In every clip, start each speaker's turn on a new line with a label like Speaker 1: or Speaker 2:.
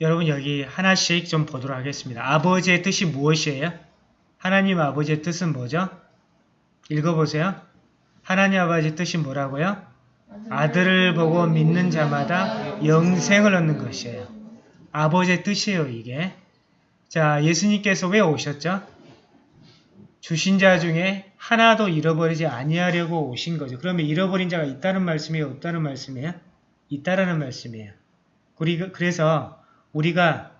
Speaker 1: 여러분 여기 하나씩 좀 보도록 하겠습니다. 아버지의 뜻이 무엇이에요? 하나님 아버지의 뜻은 뭐죠? 읽어보세요. 하나님 아버지의 뜻이 뭐라고요? 아들을 보고 믿는 자마다 영생을 얻는 것이에요. 아버지의 뜻이에요, 이게. 자, 예수님께서 왜 오셨죠? 주신 자 중에 하나도 잃어버리지 아니하려고 오신 거죠. 그러면 잃어버린 자가 있다는 말씀이에요? 없다는 말씀이에요? 있다라는 말씀이에요. 우리가, 그래서 우리가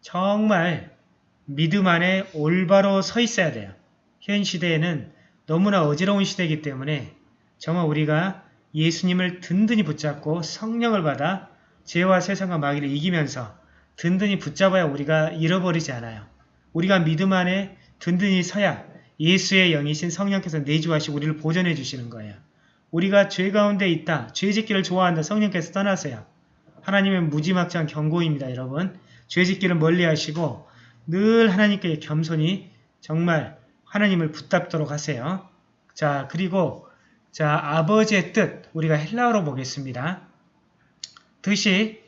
Speaker 1: 정말 믿음 안에 올바로 서 있어야 돼요. 현 시대에는 너무나 어지러운 시대이기 때문에 정말 우리가 예수님을 든든히 붙잡고 성령을 받아 죄와 세상과 마귀를 이기면서 든든히 붙잡아야 우리가 잃어버리지 않아요. 우리가 믿음 안에 든든히 서야 예수의 영이신 성령께서 내주하시고 우리를 보존해 주시는 거예요. 우리가 죄 가운데 있다. 죄 짓기를 좋아한다. 성령께서 떠나세요. 하나님의 무지막지한 경고입니다. 여러분. 죄 짓기를 멀리 하시고 늘 하나님께 겸손히 정말 하나님을 붙잡도록 하세요. 자 그리고 자 아버지의 뜻 우리가 헬라어로 보겠습니다. 뜻이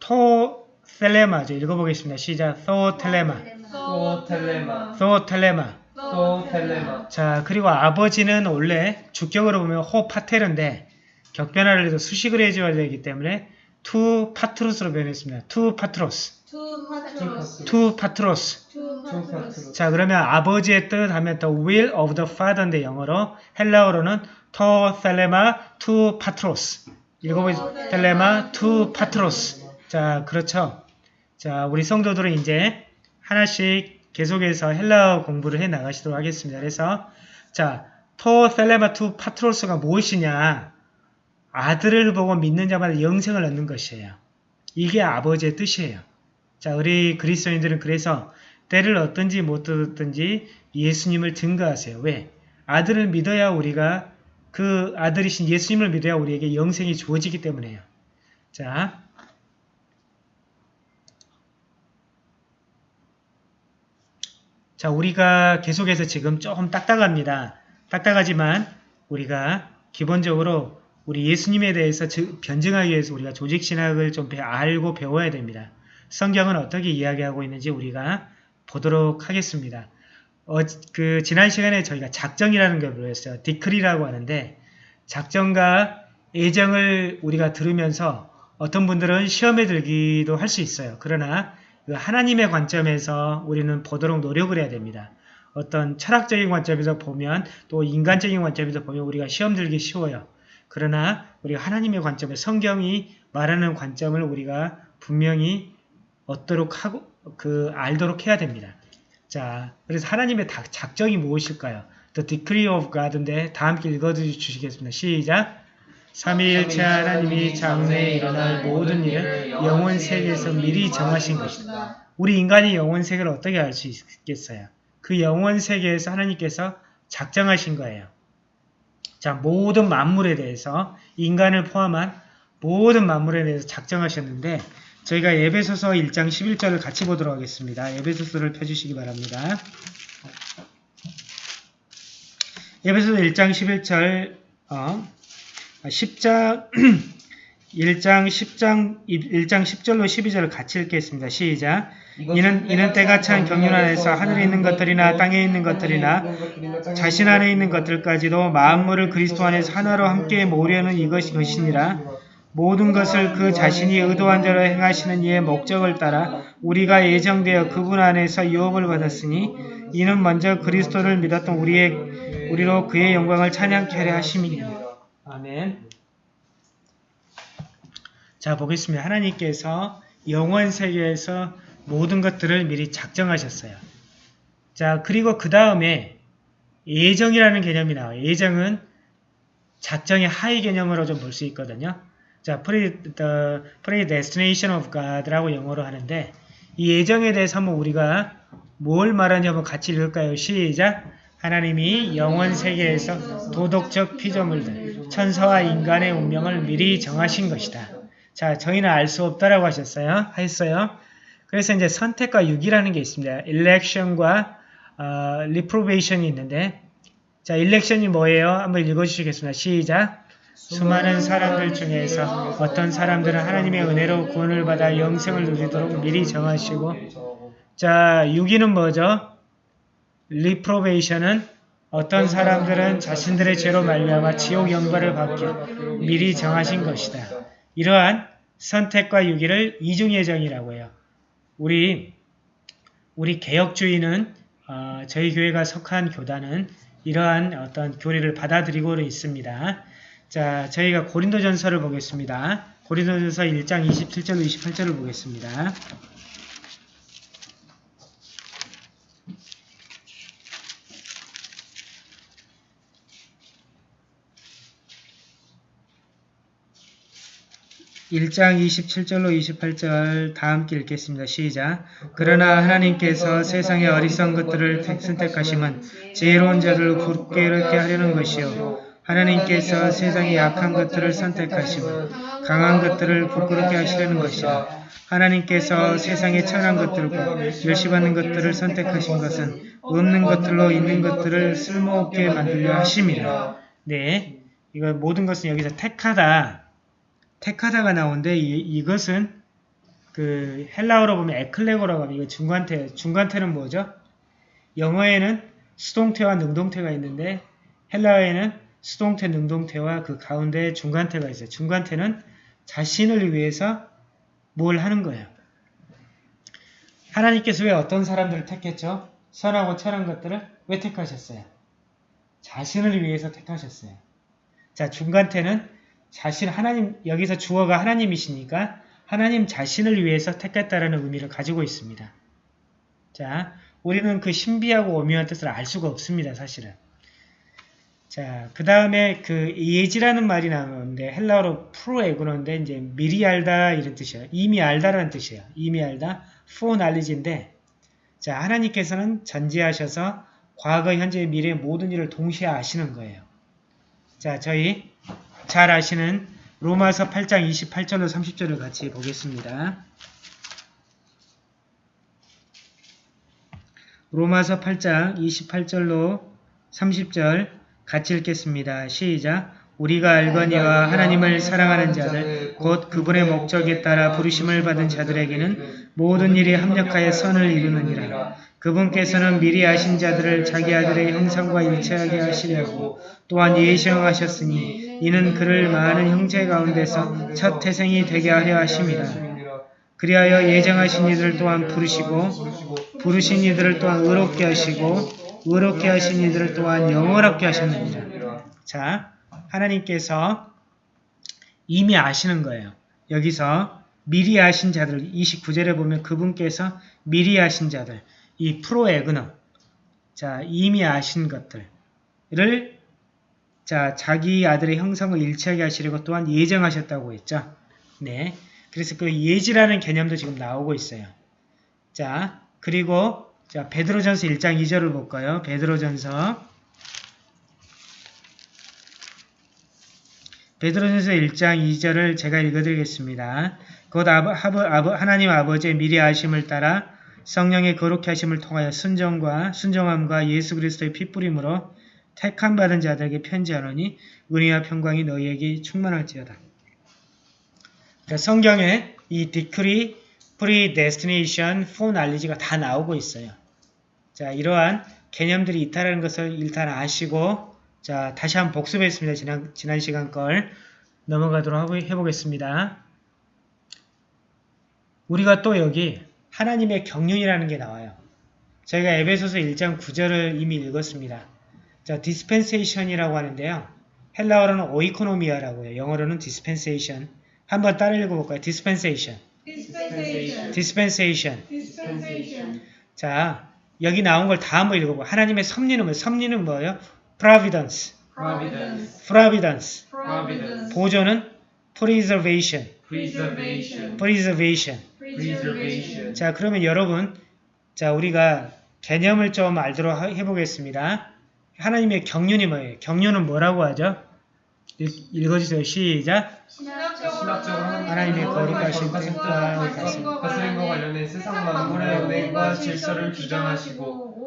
Speaker 1: 토 텔레마죠. 읽어보겠습니다. 시작. 토 텔레마.
Speaker 2: 소 텔레마
Speaker 1: 토 텔레마.
Speaker 2: 소 텔레마
Speaker 1: 자 그리고 아버지는 원래 주격으로 보면 호 파테르인데 격변화를 해서 수식을 해줘야 되기 때문에 του πατρός로 변했습니다. του πατρός. του
Speaker 3: πατρός. του πατρός. του πατρός.
Speaker 1: 자 그러면 아버지의 뜻 하면 the will of the father인데 영어로 헬라어로는 το θέλημα του πατρός 읽어보세요. θέλημα του πατρός 자 그렇죠. 자 우리 성도들은 이제 하나씩 계속해서 헬라어 공부를 해 나가시도록 하겠습니다. 그래서 자 to thelema to patros가 무엇이냐 아들을 보고 믿는 자마다 영생을 얻는 것이에요. 이게 아버지의 뜻이에요. 자 우리 그리스도인들은 그래서 때를 어떤지 못 듣든지 예수님을 증거하세요. 왜? 아들을 믿어야 우리가 그 아들이신 예수님을 믿어야 우리에게 영생이 주어지기 때문에요. 자, 자 우리가 계속해서 지금 조금 딱딱합니다. 딱딱하지만 우리가 기본적으로 우리 예수님에 대해서 변증하기 위해서 우리가 조직신학을 좀 알고 배워야 됩니다. 성경은 어떻게 이야기하고 있는지 우리가 보도록 하겠습니다. 어, 그 지난 시간에 저희가 작정이라는 걸 배웠어요. 디크리라고 하는데 작정과 예정을 우리가 들으면서 어떤 분들은 시험에 들기도 할 수 있어요. 그러나 그 하나님의 관점에서 우리는 보도록 노력을 해야 됩니다. 어떤 철학적인 관점에서 보면 또 인간적인 관점에서 보면 우리가 시험 들기 쉬워요. 그러나 우리가 하나님의 관점에 성경이 말하는 관점을 우리가 분명히 얻도록 하고 그 알도록 해야 됩니다. 자, 그래서 하나님의 작정이 무엇일까요? The decree of God인데 다 함께 읽어주시겠습니다. 시작! 삼위일체 하나님이 장래에 일어날 모든 일을 영원 세계에서 미리 정하신 것이다. 우리 인간이 영원 세계를 어떻게 알 수 있겠어요? 그 영원 세계에서 하나님께서 작정하신 거예요. 자, 모든 만물에 대해서 인간을 포함한 모든 만물에 대해서 작정하셨는데 저희가 예배소서 1장 11절을 같이 보도록 하겠습니다. 예배소서를 펴주시기 바랍니다. 예배소서 1장 11절 어, 10장 1장 10장 1장 10절로 12절을 같이 읽겠습니다. 시작. 이는 이는 때가 찬 경륜 안에서 하늘에 있는 것들이나 땅에 있는 것들이나 자신 안에 있는 것들까지도 만물을 그리스도 안에서 하나로 함께 모으려는 이것이 것이니라. 모든 것을 그 자신이 의도한 대로 행하시는 이의 목적을 따라 우리가 예정되어 그분 안에서 유업을 받았으니 이는 먼저 그리스도를 믿었던 우리의 우리로 그의 영광을 찬양케 하심이니라. 아멘. 자 보겠습니다. 하나님께서 영원 세계에서 모든 것들을 미리 작정하셨어요. 자 그리고 그 다음에 예정이라는 개념이 나와요. 예정은 작정의 하위 개념으로 좀 볼 수 있거든요. 자, pre, the predestination of God라고 영어로 하는데 이 예정에 대해서 한번 우리가 뭘 말하는지 한번 같이 읽을까요? 시작! 하나님이 영원 세계에서 도덕적 피조물들, 천사와 인간의 운명을 미리 정하신 것이다. 자, 저희는 알 수 없다라고 하셨어요. 했어요. 그래서 이제 선택과 유기라는 게 있습니다. election과 어, reprobation이 있는데 자, election이 뭐예요? 한번 읽어주시겠습니다. 시작! 수많은 사람들 중에서 어떤 사람들은 하나님의 은혜로 구원을 받아 영생을 누리도록 미리 정하시고 자, 6위는 뭐죠? 리프로베이션은 어떤 사람들은 자신들의 죄로 말미암아 지옥 영벌을 받게 미리 정하신 것이다. 이러한 선택과 유기를 이중 예정이라고 해요. 우리 우리 개혁주의는 어, 저희 교회가 속한 교단은 이러한 어떤 교리를 받아들이고 있습니다. 자, 저희가 고린도전서를 보겠습니다. 고린도전서 1장 27절로 28절을 보겠습니다. 일장 27절로 28절 다 함께 읽겠습니다. 시작. 그러나 하나님께서 세상의 어리석은 것들을 택- 선택하심은 지혜로운 자들을 굳게 이렇게 하려는 것이요. 하나님께서 세상의 약한 것들을 선택하심은 강한 것들을 부끄럽게 하시려는 것이라. 하나님께서 세상의 천한 것들과 멸시받는 것들을 선택하신 것은 없는 것들로 있는 것들을 쓸모없게 만들려 하심이라. 네, 이거 모든 것은 여기서 택하다, 택하다가 나오는데 이, 이것은 그 헬라어로 보면 에클레고라고 하면 이거 중간태, 중간태는 뭐죠? 영어에는 수동태와 능동태가 있는데 헬라어에는 수동태, 능동태와 그 가운데 중간태가 있어요. 중간태는 자신을 위해서 뭘 하는 거예요. 하나님께서 왜 어떤 사람들을 택했죠? 선하고 천한 것들을 왜 택하셨어요? 자신을 위해서 택하셨어요. 자, 중간태는 자신 하나님 여기서 주어가 하나님이시니까 하나님 자신을 위해서 택했다라는 의미를 가지고 있습니다. 자, 우리는 그 신비하고 오묘한 뜻을 알 수가 없습니다, 사실은. 자, 그 다음에 그 예지라는 말이 나오는데 헬라어로 프로에고는데 이제 미리 알다 이런 뜻이에요. 이미 알다라는 뜻이에요. 이미 알다, foreknowledge인데 자, 하나님께서는 전지하셔서 과거, 현재, 미래 모든 일을 동시에 아시는 거예요. 자, 저희 잘 아시는 로마서 8장 28절로 30절을 같이 보겠습니다. 로마서 8장 28절로 30절 같이 읽겠습니다. 시작. 우리가 알거니와 하나님을 사랑하는 자들 곧 그분의 목적에 따라 부르심을 받은 자들에게는 모든 일이 합력하여 선을 이루느니라. 그분께서는 미리 아신 자들을 자기 아들의 형상과 일치하게 하시려고 또한 예정하셨으니 이는 그를 많은 형제 가운데서 첫 태생이 되게 하려 하심이라. 그리하여 예정하신 이들 또한 부르시고 부르신 이들을 또한 의롭게 하시고 의롭게 하신 이들을 또한 영원하게 하셨느니라. 자, 하나님께서 이미 아시는 거예요. 여기서 미리 아신 자들 29절에 보면 그분께서 미리 아신 자들 이 프로에그너 자 이미 아신 것들을 자 자기 아들의 형상을 일치하게 하시려고 또한 예정하셨다고 했죠. 네. 그래서 그 예지라는 개념도 지금 나오고 있어요. 자, 그리고 자, 베드로전서 1장 2절을 볼까요? 베드로전서 베드로전서 1장 2절을 제가 읽어드리겠습니다. 곧 아버, 아버, 아버, 하나님 아버지의 미리 아심을 따라 성령의 거룩히 하심을 통하여 순정과 순정함과 예수 그리스도의 핏부림으로 택함 받은 자들에게 편지하노니 은혜와 평강이 너희에게 충만할지어다. 그러니까 성경에 이 decree, predestination, foreknowledge가 다 나오고 있어요. 자, 이러한 개념들이 있다는 것을 일단 아시고 자, 다시 한번 복습했습니다. 지난, 지난 시간 걸 넘어가도록 해보겠습니다. 우리가 또 여기 하나님의 경륜이라는 게 나와요. 저희가 에베소서 1장 9절을 이미 읽었습니다. 자, dispensation이라고 하는데요. 헬라어로는 오이코노미아라고 해요. 영어로는 dispensation. 한번 따라 읽어볼까요? dispensation.
Speaker 3: dispensation,
Speaker 1: dispensation.
Speaker 3: dispensation,
Speaker 1: 자, 여기 나온 걸 다 한번 읽어보고 하나님의 섭리는 뭐예요? 섭리는 뭐예요? providence.
Speaker 3: providence,
Speaker 1: providence.
Speaker 3: providence,
Speaker 1: 보존은 preservation.
Speaker 3: preservation,
Speaker 1: preservation.
Speaker 3: Preservation,
Speaker 1: 자, 그러면 여러분, 자, 우리가 개념을 좀 알도록 하- 해보겠습니다. 하나님의 경륜이 뭐예요? 경륜은 뭐라고 하죠? 읽- 읽어주세요. 시작.
Speaker 3: 신학적으로
Speaker 1: 하나님의 거룩하신 뜻과
Speaker 3: 가슴과
Speaker 2: 다스림과 관련해 세상 만물의 은혜와 질서를 주장하시고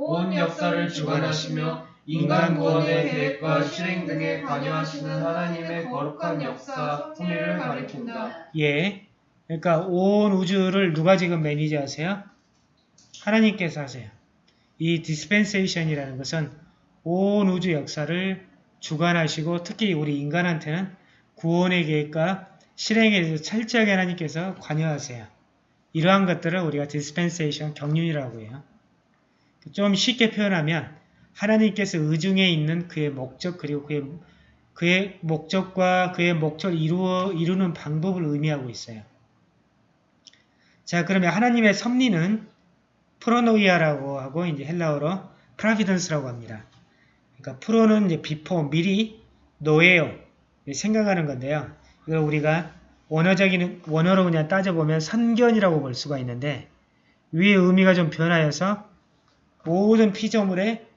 Speaker 2: 온 역사를 주관하시며 인간 구원의 계획과 실행 등에 관여하시는 하나님의 거룩한 역사, 섭리를 가리킨다.
Speaker 1: 예. 그러니까 온 우주를 누가 지금 manage하세요? 하나님께서 하세요. 이 dispensation이라는 것은 온 우주 역사를 주관하시고 특히 우리 인간한테는 구원의 계획과 실행에 대해서 철저하게 하나님께서 관여하세요. 이러한 것들을 우리가 dispensation 경륜이라고 해요. 좀 쉽게 표현하면 하나님께서 의중에 있는 그의 목적 그리고 그의, 그의 목적과 그의 목적을 이루어, 이루는 방법을 의미하고 있어요. 자 그러면 하나님의 섭리는 πρόνοια라고 하고 이제 헬라어로 providence라고 합니다. 그러니까 προ는 이제 before 미리 νοέω예요 생각하는 건데요. 이걸 우리가 원어적인 원어로 그냥 따져보면 선견이라고 볼 수가 있는데 위의 의미가 좀 변하여서 모든 피조물의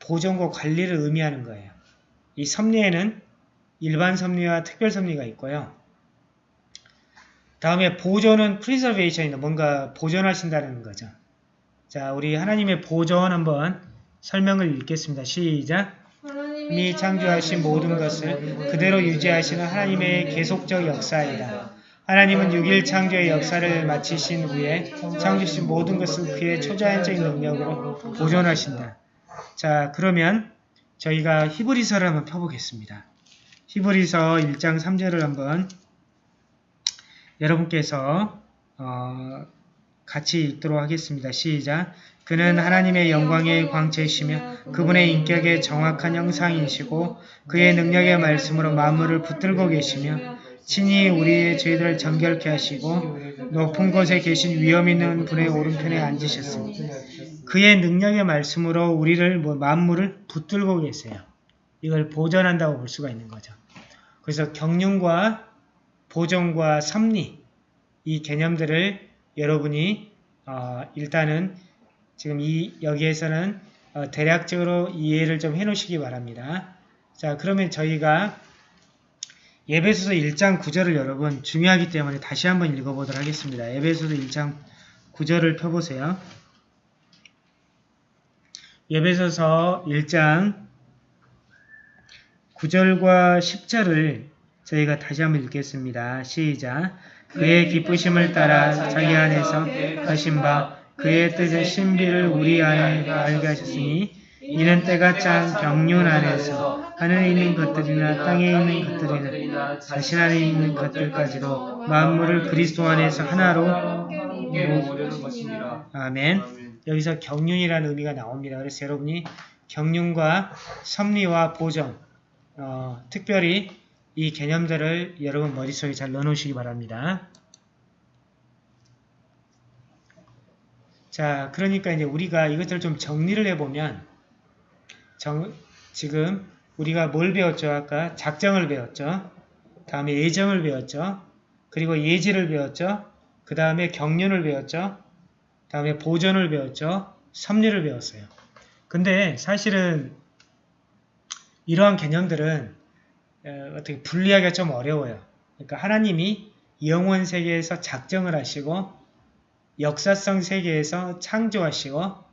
Speaker 1: 보존과 관리를 의미하는 거예요. 이 섭리에는 일반 섭리와 특별 섭리가 있고요. 다음에 보존은 preservation이다. 뭔가 보존하신다는 거죠. 자, 우리 하나님의 보존 한번 설명을 읽겠습니다. 시작! 미 창조하신 모든 것을 그대로 유지하시는 하나님의 계속적 역사이다. 하나님은 6일 창조의 역사를 마치신 후에 창조신 모든 것을 그의 초자연적인 능력으로 보존하신다. 자, 그러면 저희가 히브리서를 한번 펴보겠습니다. 히브리서 1장 3절을 한번 여러분께서 어, 같이 읽도록 하겠습니다. 시작! 그는 하나님의 영광의 광채이시며 그분의 인격의 정확한 형상이시고 그의 능력의 말씀으로 만물을 붙들고 계시며 친히 우리의 죄들을 정결케 하시고 높은 곳에 계신 위엄 있는 분의 오른편에 앉으셨습니다. 그의 능력의 말씀으로 우리를 뭐 만물을 붙들고 계세요. 이걸 보존한다고 볼 수가 있는 거죠. 그래서 경륜과 보존과 섭리 이 개념들을 여러분이 어, 일단은 지금 이 여기에서는 어, 대략적으로 이해를 좀 해놓으시기 바랍니다. 자 그러면 저희가 예배소서 1장 9절을 여러분 중요하기 때문에 다시 한번 읽어보도록 하겠습니다. 예배소서 1장 9절을 펴보세요. 예배소서 1장 9절과 10절을 저희가 다시 한번 읽겠습니다. 시작! 그의 기쁘심을 따라 자기 안에서 하신 바 그의 뜻의 신비를 우리 안에 알게 하셨으니 이는 때가 짠 경륜 안에서 하늘에 있는 것들이나 땅에 있는 것들이나 자신 안에 있는 것들까지도 만물을 그리스도 안에서 하나로
Speaker 2: 모으려는 것입니다.
Speaker 1: 아멘. 여기서 경륜이라는 의미가 나옵니다. 그래서 여러분이 경륜과 섭리와 보정, 어, 특별히 이 개념들을 여러분 머릿속에 잘 넣어놓으시기 바랍니다. 자, 그러니까 이제 우리가 이것들을 좀 정리를 해보면, 정, 지금 우리가 뭘 배웠죠? 아까 작정을 배웠죠? 다음에 예정을 배웠죠? 그리고 예지를 배웠죠? 그 다음에 경륜을 배웠죠? 다음에 보존을 배웠죠? 섭리를 배웠어요. 근데 사실은 이러한 개념들은 어, 어떻게 분리하기가 좀 어려워요. 그러니까 하나님이 영원 세계에서 작정을 하시고 역사성 세계에서 창조하시고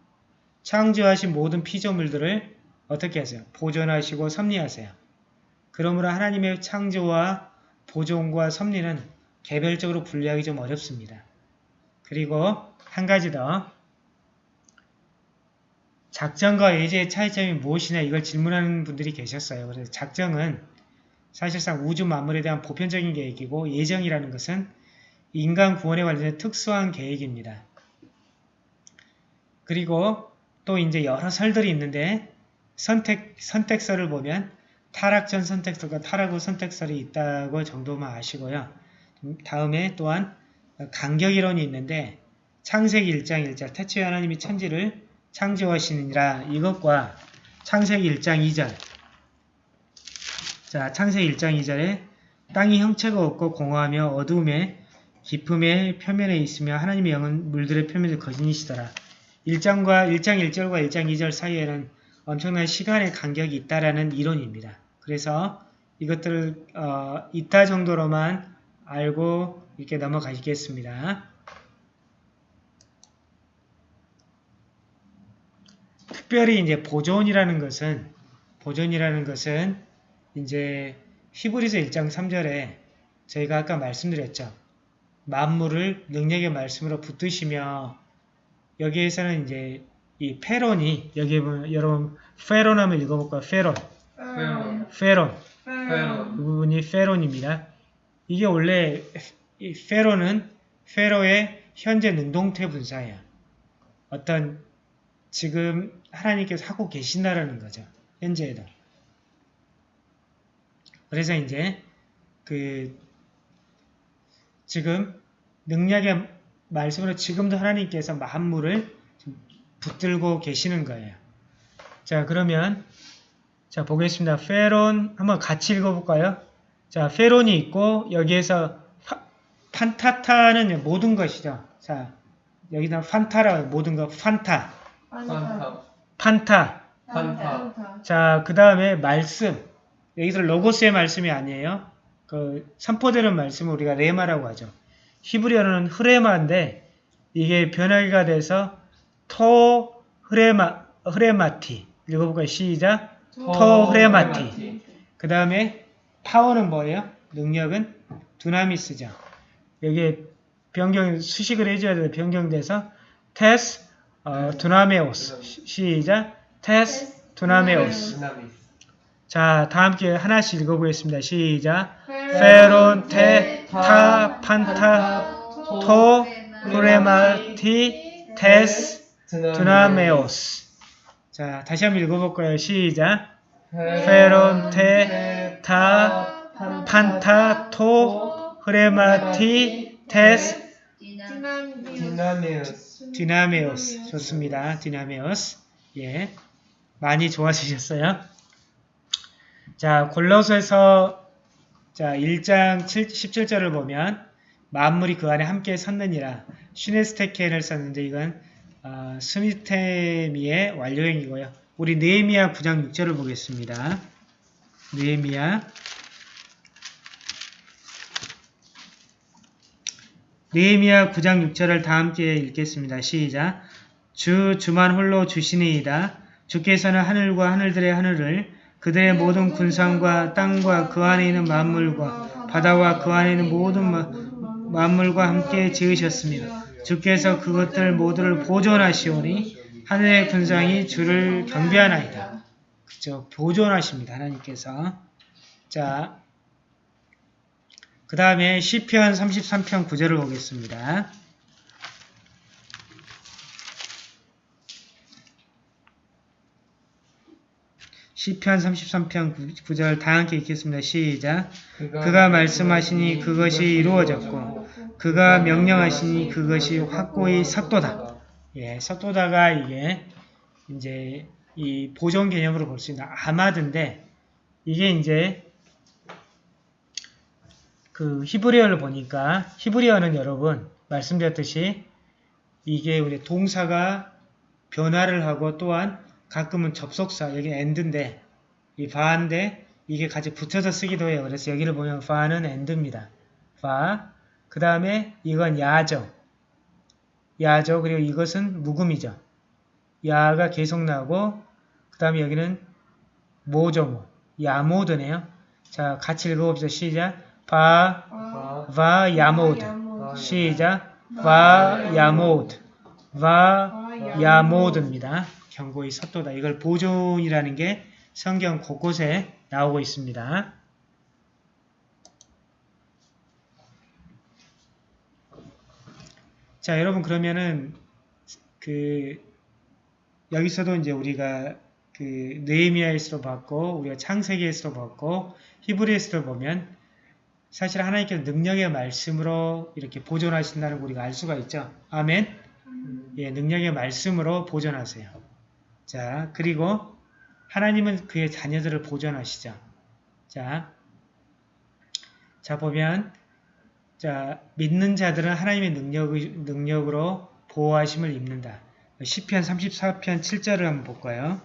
Speaker 1: 창조하신 모든 피조물들을 어떻게 하세요? 보존하시고 섭리하세요. 그러므로 하나님의 창조와 보존과 섭리는 개별적으로 분리하기 좀 어렵습니다. 그리고 한 가지 더 작정과 예제의 차이점이 무엇이냐 이걸 질문하는 분들이 계셨어요. 그래서 작정은 사실상 우주 만물에 대한 보편적인 계획이고 예정이라는 것은 인간 구원에 관련된 특수한 계획입니다. 그리고 또 이제 여러 설들이 있는데 선택, 선택설을 보면 타락 전 선택설과 타락 후 선택설이 있다고 정도만 아시고요. 다음에 또한 간격이론이 있는데 창세기 1장 1절 태초에 하나님이 천지를 창조하시니라 이것과 창세기 1장 2절 자 창세기 1장 2절에 땅이 형체가 없고 공허하며 어두움에 깊음의 표면에 있으며 하나님의 영은 물들의 표면을 거진이시더라. 1장과 1장 1절과 1장 2절 사이에는 엄청난 시간의 간격이 있다라는 이론입니다. 그래서 이것들을 어, 있다 정도로만 알고 이렇게 넘어가시겠습니다. 특별히 이제 보존이라는 것은 보존이라는 것은 이제 히브리서 1장 3절에 저희가 아까 말씀드렸죠. 만물을 능력의 말씀으로 붙드시며 여기에서는 이제 이 φέρων이 여기 보면 여러분 φέρων 한번 읽어볼까요? φέρων, φέρων.
Speaker 3: φέρων φέρων.
Speaker 1: 그 부분이 φέρων입니다. 이게 원래 이 φέρων은 φέρω의 현재 능동태 분사예요. 어떤 지금 하나님께서 하고 계신다라는 거죠. 현재에도. 그래서 이제 그 지금 능력의 말씀으로 지금도 하나님께서 만물을 좀 붙들고 계시는 거예요. 자 그러면 자 보겠습니다. 페론 한번 같이 읽어볼까요? 자 페론이 있고 여기에서 파- 판타타는 모든 것이죠. 자 여기다 판타라 모든 것 판타
Speaker 3: 판타.
Speaker 1: 판타
Speaker 3: 판타.
Speaker 1: 자, 그 다음에 말씀. 여기서 로고스의 말씀이 아니에요. 그 선포되는 말씀을 우리가 레마라고 하죠. 히브리어는 흐레마인데 이게 변화기가 돼서 토 흐레마 흐레마티. 읽어볼까요? 시작. 토 흐레마티. 그 다음에 파워는 뭐예요? 능력은 두나미스죠. 여기에 변경 수식을 해줘야 돼요. 변경돼서 테스 어, 두나메오스. 시- 시작.
Speaker 3: της δυνάμεως.
Speaker 1: 자, 다 함께 하나씩 읽어보겠습니다. 시작. φέρων, φέρων, τε, τα, πάντα, τω, ρήματι, της, δυνάμεως. 자, 다시 한번 읽어볼까요? 시작.
Speaker 3: φέρων, τε, τα, πάντα,
Speaker 1: τω, ρήματι, της, δυνάμεως. δυνάμεως. 좋습니다. δυνάμεως. 예. 많이 좋아지셨어요? 자, 골로새서 자, 1장 7, 17절을 보면 만물이 그 안에 함께 섰느니라. 슈네스테켄을 썼는데 이건 어, 스미테미의 완료형이고요. 우리 느헤미야 9장 6절을 보겠습니다. 느헤미야 느헤미야 9장 6절을 다 함께 읽겠습니다. 시작. 주 주만 홀로 주시니이다. 주께서는 하늘과 하늘들의 하늘을 그들의 모든 군상과 땅과 그 안에 있는 만물과 바다와 그 안에 있는 모든 마- 만물과 함께 지으셨으며 주께서 그것들 모두를 보존하시오니 하늘의 군상이 주를 경배하나이다. 그죠? 보존하십니다. 하나님께서. 자, 그 다음에 시편 33편 9절을 보겠습니다. 시편 33편 9절 다 함께 읽겠습니다. 시작. 그가 말씀하시니 그것이 이루어졌고 그가 명령하시니 그것이 확고히 삭도다. 예, 삭도다가 이게 이제 이 보존 개념으로 볼 수 있는 아마드인데 이게 이제 그 히브리어를 보니까 히브리어는 여러분 말씀드렸듯이 이게 우리 동사가 변화를 하고 또한 가끔은 접속사 여기 and인데 이 וַ인데 이게 같이 붙여서 쓰기도 해요. 그래서 여기를 보면 וַ는 and입니다. וַ. 그 다음에 이건 יַּעֲ죠. יַּעֲ죠. 그리고 이것은 묵음이죠. יַּעֲ가 계속 나오고 그 다음에 여기는 מֹ죠 מֹ. יַּעֲמֹד네요. 자 같이 읽어봅시다. 시작. וַ, וַ, יַּעֲמֹד. 시작. 바, 야모드. 바, 야모드입니다. 경고의 섭도다. 이걸 보존이라는 게 성경 곳곳에 나오고 있습니다. 자, 여러분 그러면은 그 여기서도 이제 우리가 그 느헤미야에서도 봤고 우리가 창세기에서도 봤고 히브리에서도 보면 사실 하나님께서 능력의 말씀으로 이렇게 보존하신다는 거 우리가 알 수가 있죠. 아멘. 예, 능력의 말씀으로 보존하세요. 자, 그리고 하나님은 그의 자녀들을 보존하시죠. 자, 자 보면 자 믿는 자들은 하나님의 능력, 능력으로 보호하심을 입는다. 시편 34편 7절을 한번 볼까요?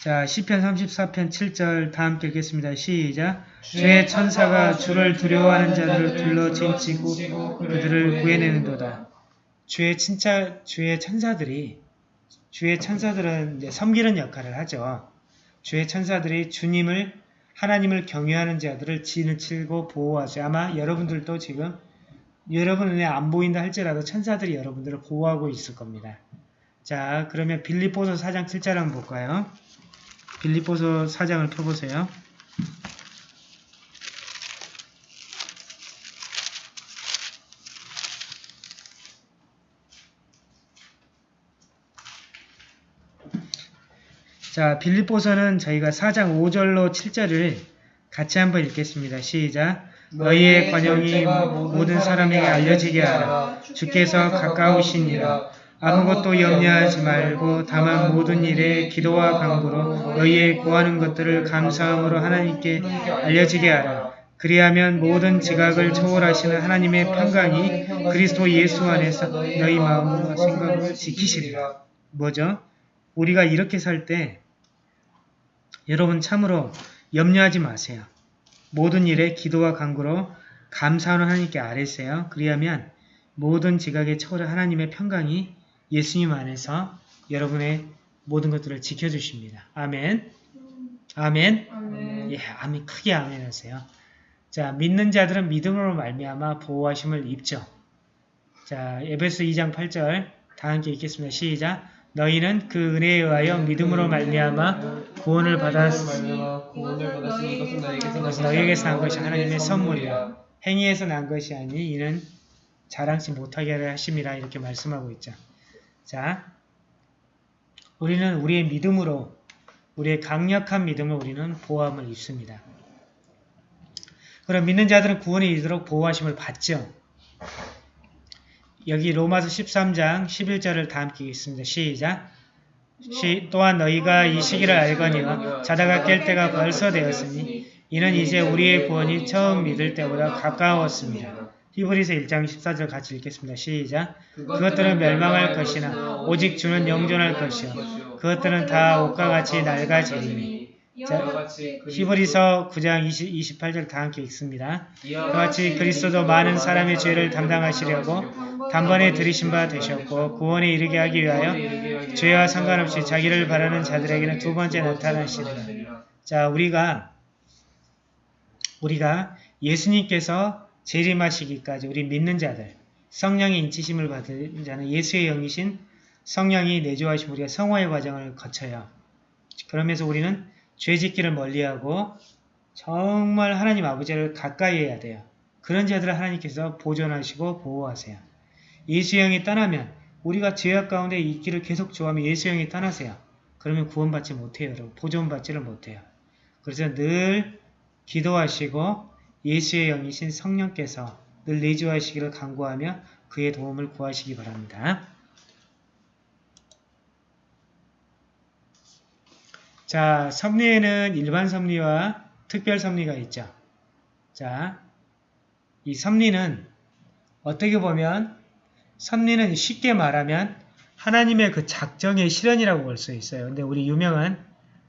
Speaker 1: 자, 시편 34편 7절 다 함께 읽겠습니다. 시작. 주의 천사가 주를 두려워하는 자들을 둘러 진치고 그들을 구해내는도다. 주의 친차, 주의 천사들이 주의 천사들은 섬기는 역할을 하죠. 주의 천사들이 주님을 하나님을 경외하는 자들을 진을 치고 보호하죠. 아마 여러분들도 지금 여러분 눈에 안 보인다 할지라도 천사들이 여러분들을 보호하고 있을 겁니다. 자, 그러면 빌립보서 4장 7절 한번 볼까요? 빌립보서 4장을 펴보세요. 자, 빌립보서는 저희가 4장 5절로 7절을 같이 한번 읽겠습니다. 시작. 너희의 관용이 모든 사람에게 알려지게 하라. 주께서 가까우시니라. 아무것도 염려하지 말고 다만 모든 일에 기도와 간구로 너희의 구하는 것들을 감사함으로 하나님께 알려지게 하라. 그리하면 모든 지각을 초월하시는 하나님의 평강이 그리스도 예수 안에서 너희 마음과 생각을 지키시리라. 뭐죠? 우리가 이렇게 살 때 여러분 참으로 염려하지 마세요. 모든 일에 기도와 간구로 감사하는 하나님께 아뢰세요. 그리하면 모든 지각의 초월 하나님의 평강이 예수님 안에서 여러분의 모든 것들을 지켜주십니다. 아멘. 아멘.
Speaker 3: 아멘.
Speaker 1: 예, 아멘. 크게 아멘 하세요. 자, 믿는 자들은 믿음으로 말미암아 보호하심을 입죠. 자, 에베소 2장 8절 다 함께 읽겠습니다. 시작. 너희는 그 은혜에 의하여 믿음으로 말미암아 구원을 받았으니
Speaker 3: 너희에게서
Speaker 1: 난 것이 하나님의 선물이라. 행위에서 난 것이 아니 이는 자랑치 못하게 하심이라 이렇게 말씀하고 있죠. 자, 우리는 우리의 믿음으로 우리의 강력한 믿음으로 우리는 보호함을 입습니다. 그럼 믿는 자들은 구원에 이르도록 보호하심을 받죠. 여기 로마서 13장 11절을 다 함께 읽습니다. 시작. 시, 또한 너희가 이 시기를 알거니와 자다가 깰 때가 벌써 되었으니 이는 이제 우리의 구원이 처음 믿을 때보다 가까웠습니다. 히브리서 1장 14절 같이 읽겠습니다. 시작. 그것들은 멸망할 것이나 오직 주는 영존할 것이요. 그것들은 다 옷과 같이 낡아지리니. 자, 히브리서 9장 20, 28절 다 함께 읽습니다. 그와 같이 그리스도도 많은 사람의 죄를 담당하시려고 단번에 들이신 바 되셨고 구원에 이르게 하기 위하여 죄와 상관없이 자기를 바라는 자들에게는 두 번째 나타나시리라. 자, 우리가 우리가 예수님께서 재림하시기까지 우리 믿는 자들 성령의 인치심을 받은 자는 예수의 영이신 성령이 내주하신 우리가 성화의 과정을 거쳐요. 그러면서 우리는 죄짓기를 멀리하고 정말 하나님 아버지를 가까이 해야 돼요. 그런 자들을 하나님께서 보존하시고 보호하세요. 예수 영이 떠나면 우리가 죄악 가운데 있기를 계속 좋아하면 예수 영이 떠나세요. 그러면 구원받지 못해요. 여러분. 보존받지를 못해요. 그래서 늘 기도하시고 예수의 영이신 성령께서 늘 내주하시기를 간구하며 그의 도움을 구하시기 바랍니다. 자, 섭리에는 일반 섭리와 특별 섭리가 있죠. 자, 이 섭리는 어떻게 보면 섭리는 쉽게 말하면 하나님의 그 작정의 실현이라고 볼 수 있어요. 근데 우리 유명한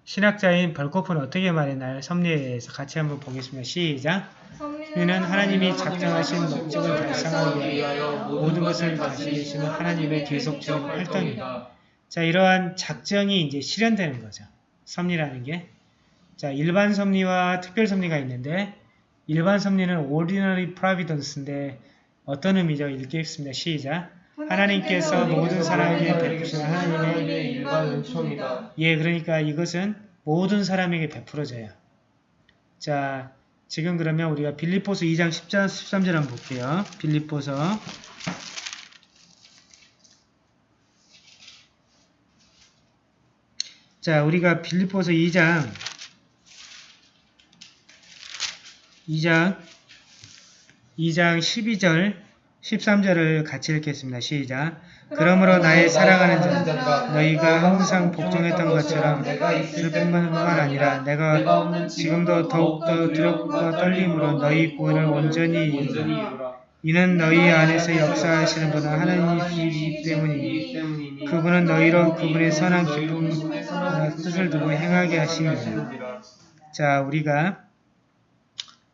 Speaker 1: 신학자인 벌코프는 어떻게 말했나요? 섭리에 대해서 같이 한번 보겠습니다. 시작! 섭리는 하나님이 작정하신 목적을 달성하기 위하여 모든 것을 다스리시는 하나님의 계속적인 활동입니다. 자, 이러한 작정이 이제 실현되는 거죠. 섭리라는 게. 자, 일반 섭리와 특별 섭리가 있는데 일반 섭리는 ordinary providence인데 어떤 의미죠? 읽겠습니다. 시작. 하나님께서 모든 사람에게 베푸시는 하나님의
Speaker 3: 일반 은총이다.
Speaker 1: 예, 그러니까 이것은 모든 사람에게 베풀어져요. 자, 지금 그러면 우리가 빌립보서 2장 10절, 13절 한번 볼게요. 빌립보서 자, 우리가 빌립보서 2장 2장 2장 12절 13절을 같이 읽겠습니다. 시작. 그러므로 나의 사랑하는 자 너희가 항상 복종했던 것처럼
Speaker 3: 내가
Speaker 1: 있을 뿐만 아니라 내가 지금도 더욱더 두렵고 떨림으로 너희 구원을 온전히 이루라. 이는 너희 안에서 역사하시는 분은 하나님이시기 때문이니 그분은 너희로 그분의 선한 기쁨 과 뜻을 두고 행하게 하십니다. 자, 우리가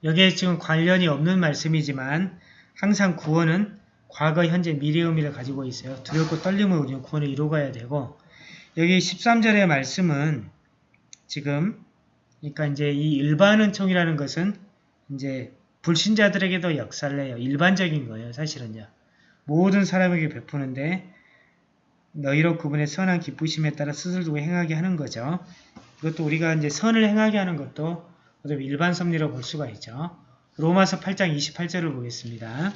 Speaker 1: 여기에 지금 관련이 없는 말씀이지만 항상 구원은 과거, 현재, 미래 의미를 가지고 있어요. 두렵고 떨림으로 우리는 구원을 이루어가야 되고 여기 13절의 말씀은 지금 그러니까 이제 이 일반 은총이라는 것은 이제 불신자들에게도 역사를 해요. 일반적인 거예요. 사실은요. 모든 사람에게 베푸는데 너희로 그분의 선한 기쁘심에 따라 스스로 행하게 하는 거죠. 이것도 우리가 이제 선을 행하게 하는 것도 일반 섭리로 볼 수가 있죠. 로마서 8장 28절을 보겠습니다.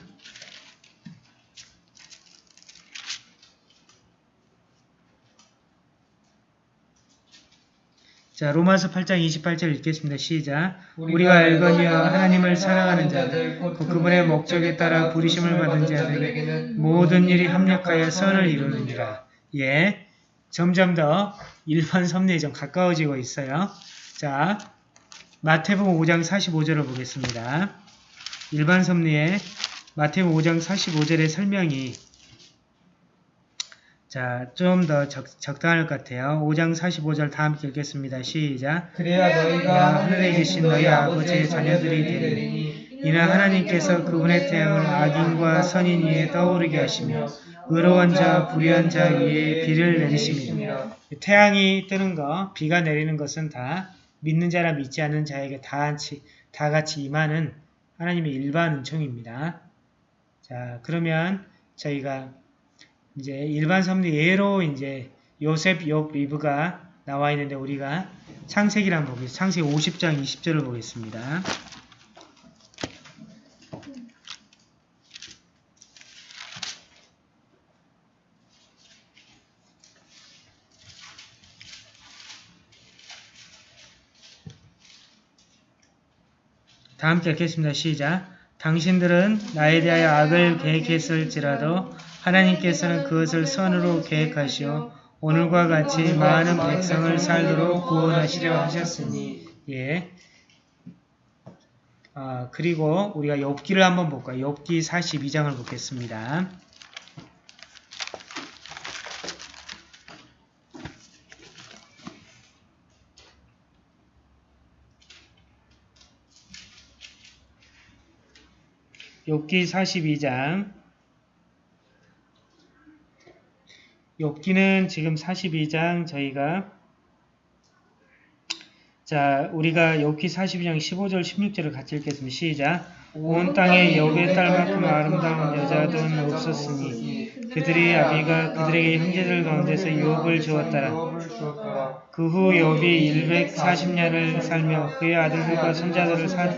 Speaker 1: 자, 로마서 8장 28절 읽겠습니다. 시작. 우리가 알거니와 하나님을 사랑하는 자들, 곧 그분의 목적에 따라 부르심을 받은 자들에게는 모든 일이 합력하여 선을 이루느니라. 예, 점점 더 일반 섭리에 좀 가까워지고 있어요. 자, 마태복음 5장 45절을 보겠습니다. 일반 섭리의 마태복음 5장 45절의 설명이 자, 좀 더 적당할 것 같아요. 5장 45절 다 함께 읽겠습니다. 시작.
Speaker 3: 그래야 너희가 하늘에 계신 너희 아버지의 자녀들이 되리니
Speaker 1: 이는 하나님께서 그분의 태양을 악인과 선인 위에 떠오르게 하시며 의로운 자, 불의한 자 위에 비를 내리십니다. 태양이 뜨는 거, 비가 내리는 것은 다 믿는 자라 믿지 않는 자에게 다 같이, 다 같이 임하는 하나님의 일반 은총입니다. 자, 그러면 저희가 이제 일반 섭리 예로 이제 요셉, 욥, 리브가 나와 있는데 우리가 창세기를 보겠습니다. 창세기 50장 20절을 보겠습니다. 다 함께 읽겠습니다. 시작. 당신들은 나에 대하여 악을 계획했을지라도 하나님께서는 그것을 선으로 계획하시어 오늘과 같이 많은 백성을 살도록 구원하시려 하셨으니 예. 아, 그리고 우리가 욥기를 한번 볼까요? 욥기 42장을 보겠습니다. 욥기 42장 욥기는 지금 42장 저희가 자 우리가 욥기 42장 15절 16절을 같이 읽겠습니다. 시작 온 땅에 욥의 딸만큼 아름다운 여자는 없었으니 그들의 아비가 그들에게 형제들 가운데서 욥을 주었더라. 그후 욥이 140년을 살며 그의 아들들과 손자들을 사,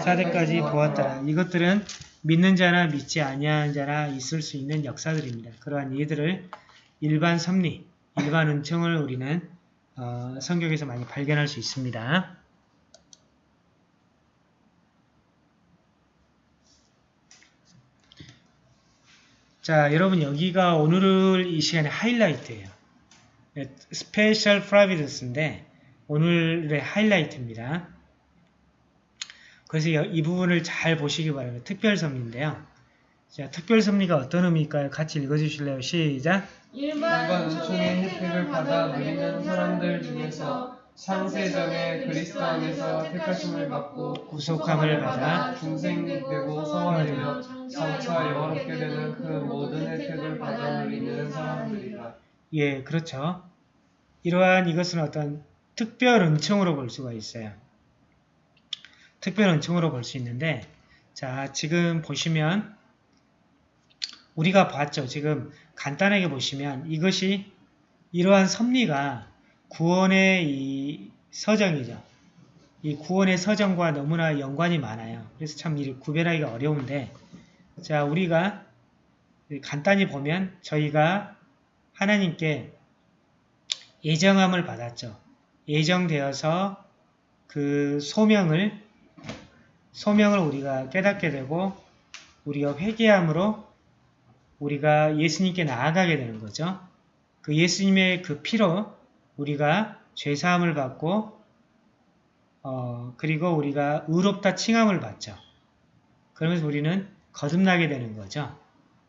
Speaker 1: 사대까지 보았더라. 이것들은 믿는 자나 믿지 아니하는 자나 있을 수 있는 역사들입니다. 그러한 이들을 일반 섭리, 일반 은총을 우리는 어, 성경에서 많이 발견할 수 있습니다. 자, 여러분 여기가 오늘 이 시간의 하이라이트예요. special providence인데 오늘의 하이라이트입니다. 그래서 이 부분을 잘 보시기 바랍니다. 특별섭리인데요. 자, 특별섭리가 어떤 의미일까요? 같이 읽어주실래요? 시작!
Speaker 3: 일반 은총의 혜택을 받아 누리는 사람들 중에서 창세전에 그리스도 안에서 택하심을 받고
Speaker 1: 구속함을 받아
Speaker 3: 중생되고 성화되며 장차 영원롭게 되는 그 모든 혜택을 받아 누리는 사람들이다.
Speaker 1: 예, 그렇죠. 이러한 이것은 어떤 특별 은총으로 볼 수가 있어요. 특별 은총으로 볼 수 있는데 자, 지금 보시면 우리가 봤죠. 지금 간단하게 보시면 이것이 이러한 섭리가 구원의 이 서정이죠. 이 구원의 서정과 너무나 연관이 많아요. 그래서 참 이를 구별하기가 어려운데 자 우리가 간단히 보면 저희가 하나님께 예정함을 받았죠. 예정되어서 그 소명을 소명을 우리가 깨닫게 되고 우리가 회개함으로 우리가 예수님께 나아가게 되는 거죠. 그 예수님의 그 피로 우리가 죄사함을 받고 어, 그리고 우리가 의롭다 칭함을 받죠. 그러면서 우리는 거듭나게 되는 거죠.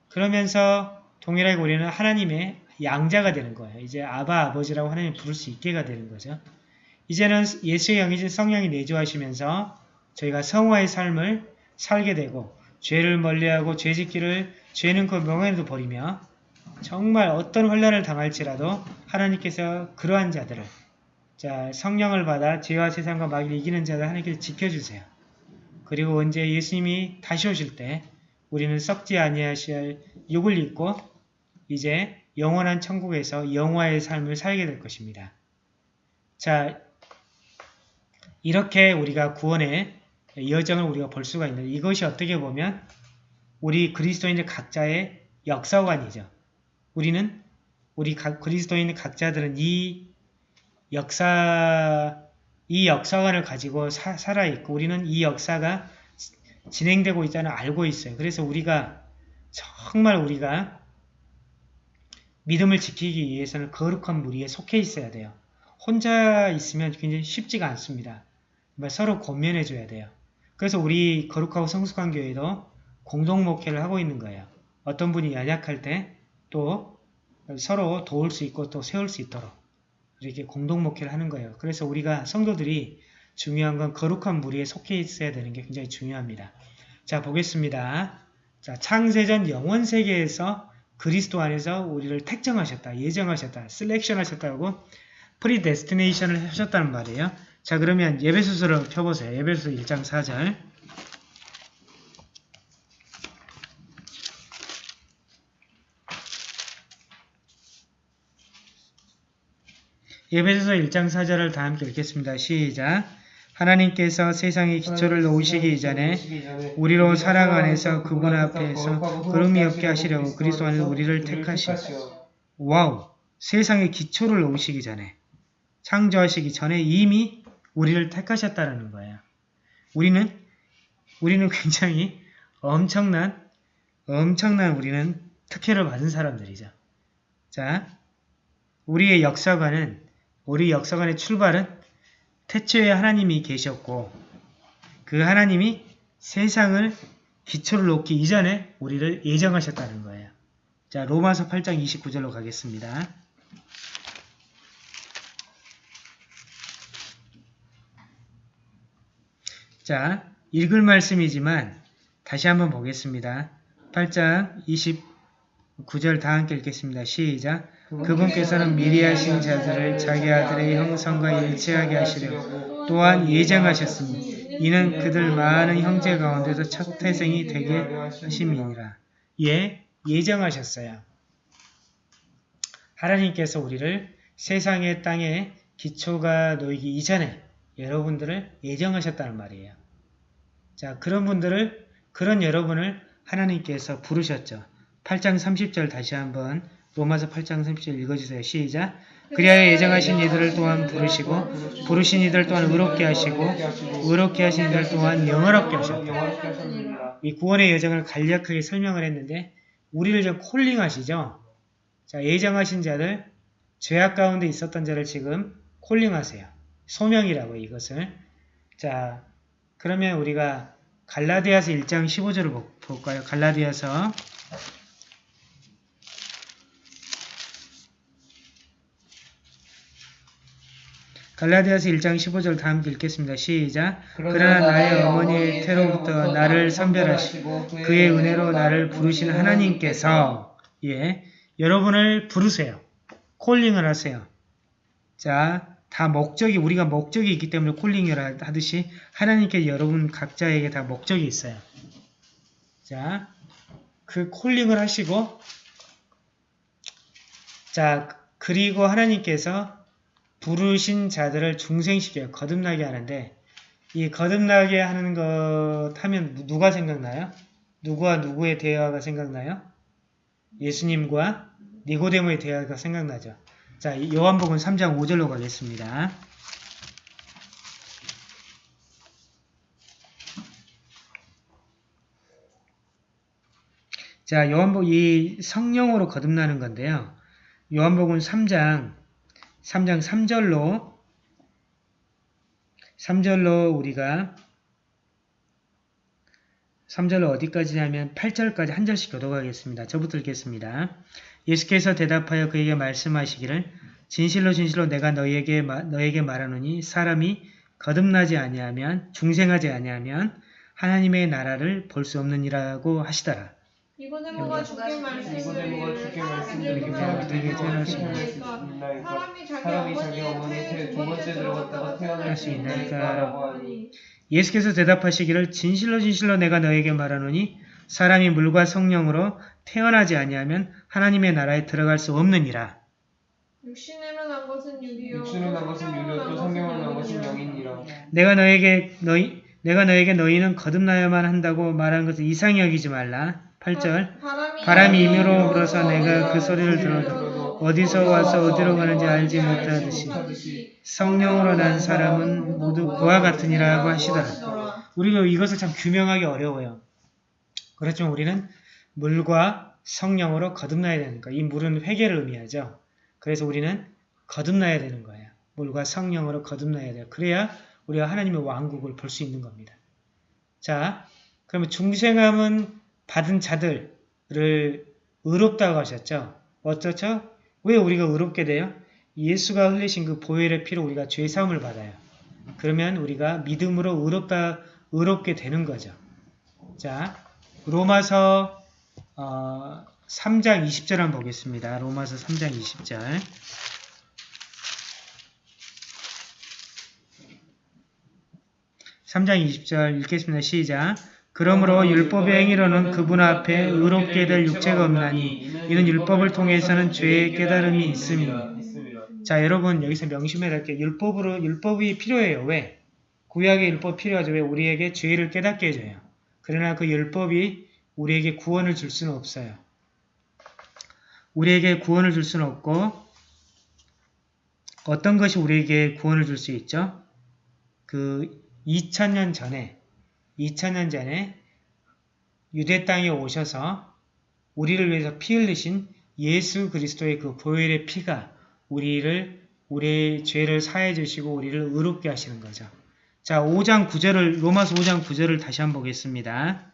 Speaker 1: 그러면서 동일하게 우리는 하나님의 양자가 되는 거예요. 이제 아바 아버지라고 하나님 부를 수 있게가 되는 거죠. 이제는 예수의 영이신 성령이 내주하시면서 저희가 성화의 삶을 살게 되고 죄를 멀리하고 죄짓기를 죄는 그 명예도 버리며 정말 어떤 환란을 당할지라도 하나님께서 그러한 자들을 자 성령을 받아 죄와 세상과 마귀를 이기는 자들 하나님께서 지켜주세요. 그리고 언제 예수님이 다시 오실 때 우리는 썩지 아니하실 육을 입고 이제 영원한 천국에서 영화의 삶을 살게 될 것입니다. 자, 이렇게 우리가 구원의 여정을 우리가 볼 수가 있는데 이것이 어떻게 보면 우리 그리스도인들 각자의 역사관이죠. 우리는 우리 각 그리스도인 각자들은 이 역사 이 역사관을 가지고 사, 살아 있고 우리는 이 역사가 진행되고 있다는 알고 있어요. 그래서 우리가 정말 우리가 믿음을 지키기 위해서는 거룩한 무리에 속해 있어야 돼요. 혼자 있으면 굉장히 쉽지가 않습니다. 서로 권면해 줘야 돼요. 그래서 우리 거룩하고 성숙한 교회도 공동 목회를 하고 있는 거예요. 어떤 분이 연약할 때 또 서로 도울 수 있고 또 세울 수 있도록 이렇게 공동 목회를 하는 거예요. 그래서 우리가 성도들이 중요한 건 거룩한 무리에 속해 있어야 되는 게 굉장히 중요합니다. 자 보겠습니다. 자 창세전 영원 세계에서 그리스도 안에서 우리를 택정하셨다, 예정하셨다, selection 하셨다고 predestination을 하셨다는 말이에요. 자 그러면 에베소서를 펴보세요. 에베소서 1장 4절 예배소서 1장 4절을 다 함께 읽겠습니다. 시작 하나님께서 세상에 기초를 놓으시기 이전에 우리로 사랑 안에서 그분 앞에서 걸음이 없게 하시려고 그리스도 안에서 우리를 택하시오. 와우! 세상에 기초를 놓으시기 전에 창조하시기 전에 이미 우리를 택하셨다는 거예요. 우리는 우리는 굉장히 엄청난 엄청난 우리는 특혜를 받은 사람들이죠. 자, 우리의 역사관은 우리 역사관의 출발은 태초에 하나님이 계셨고 그 하나님이 세상을 기초를 놓기 이전에 우리를 예정하셨다는 거예요. 자, 로마서 8장 29절로 가겠습니다. 자, 읽을 말씀이지만 다시 한번 보겠습니다. 8장 29절 다 함께 읽겠습니다. 시작. 그분께서는 미리 하신 자들을 자기 아들의 형성과 일치하게 하시려고 또한 예정하셨으니 이는 그들 많은 형제 가운데서 첫 태생이 되게 하심이니라. 예, 예정하셨어요. 하나님께서 우리를 세상의 땅에 기초가 놓이기 이전에 여러분들을 예정하셨다는 말이에요. 자, 그런 분들을, 그런 여러분을 하나님께서 부르셨죠. 8장 30절 다시 한번 로마서 8장 30절 읽어주세요. 시작. 그리하여 예정하신 이들을 또한 부르시고 부르신 이들 또한 의롭게 하시고 의롭게 하신 이들 또한 영화롭게 하셨다. 이 구원의 여정을 간략하게 설명을 했는데 우리를 좀 콜링하시죠. 자, 예정하신 자들, 죄악 가운데 있었던 자를 지금 콜링하세요. 소명이라고 이것을. 자, 그러면 우리가 갈라디아서 1장 15절을 볼까요? 갈라디아서 갈라디아서 1장 15절 다 함께 읽겠습니다. 시작. 그러나 나의 어머니의 태로부터 나를 선별하시고 그의 은혜로 나를 부르신 하나님께서 예, 여러분을 부르세요. 콜링을 하세요. 자, 다 목적이 우리가 목적이 있기 때문에 콜링을 하듯이 하나님께 여러분 각자에게 다 목적이 있어요. 자, 그 콜링을 하시고 자, 그리고 하나님께서 부르신 자들을 중생시켜요. 거듭나게 하는데 이 거듭나게 하는 것 하면 누가 생각나요? 누구와 누구의 대화가 생각나요? 예수님과 니고데모의 대화가 생각나죠. 자, 요한복음 3장 5절로 가겠습니다. 자, 요한복음 이 성령으로 거듭나는 건데요. 요한복음 3장 3장 3절로 3절로 우리가 3절로 어디까지 하면 8절까지 한 절씩 교도하겠습니다. 저부터 읽겠습니다. 예수께서 대답하여 그에게 말씀하시기를 진실로 진실로 내가 너에게 너에게 말하노니 사람이 거듭나지 아니하면 중생하지 아니하면 하나님의 나라를 볼 수 없느니라고 하시더라.
Speaker 2: 주께
Speaker 3: 니고데모가 주께
Speaker 1: 수
Speaker 3: 있나이까
Speaker 2: 사람이
Speaker 3: 자기 어머니 태- 두 번째 들어갔다가 태어날 수 있나이까라고 하니
Speaker 1: 예수께서 대답하시기를 진실로 진실로 내가 너에게 말하노니 사람이 물과 성령으로 태어나지 아니하면 하나님의 나라에 들어갈 수 없느니라.
Speaker 2: 육신으로 난 것은 육이요
Speaker 3: 육신으로 난 것은 육이요 또 성령으로 난 것은 영이니라
Speaker 1: 내가 너에게 너희 내가 너에게 너희는 거듭나야만 한다고 말한 것을 이상히 여기지 말라. 8절
Speaker 2: 바람이,
Speaker 1: 바람이 임으로 불어서 내가 그 소리를 들어도 어디서 와서 어디로 가는지 알지 못하듯이 성령으로 난 사람은 모두 그와 같으니라고 하시더라. 우리가 이것을 참 규명하기 어려워요. 그렇지만 우리는 물과 성령으로 거듭나야 거예요. 이 물은 회개를 의미하죠. 그래서 우리는 거듭나야 되는 거예요. 물과 성령으로 거듭나야 돼요. 그래야 우리가 하나님의 왕국을 볼 수 있는 겁니다. 자, 그러면 중생함은 받은 자들을 의롭다고 하셨죠. 어쩌죠? 왜 우리가 의롭게 돼요? 예수가 흘리신 그 보혈의 피로 우리가 죄 사함을 받아요. 그러면 우리가 믿음으로 의롭다 의롭게 되는 거죠. 자, 로마서 어, 3장 20절 한번 보겠습니다. 로마서 3장 20절. 삼장 20절 읽겠습니다. 시작. 그러므로 율법의 행위로는 그분 앞에 의롭게 될 육체가 없나니 이는 율법을 통해서는 죄의 깨달음이.
Speaker 3: 있음이라
Speaker 1: 자, 여러분 여기서 명심해야 할 게 율법으로 율법이 필요해요. 왜? 구약의 율법 필요하죠. 왜? 우리에게 죄를 깨닫게 해줘요. 그러나 그 율법이 우리에게 구원을 줄 수는 없어요. 우리에게 구원을 줄 수는 없고 어떤 것이 우리에게 구원을 줄 수 있죠? 그 2000년 전에 2000년 전에 유대 땅에 오셔서 우리를 위해서 피 흘리신 예수 그리스도의 그 보혈의 피가 우리를 우리의 죄를 사해 주시고 우리를 의롭게 하시는 거죠. 자, 5장 9절을 로마서 5장 9절을 다시 한번 보겠습니다.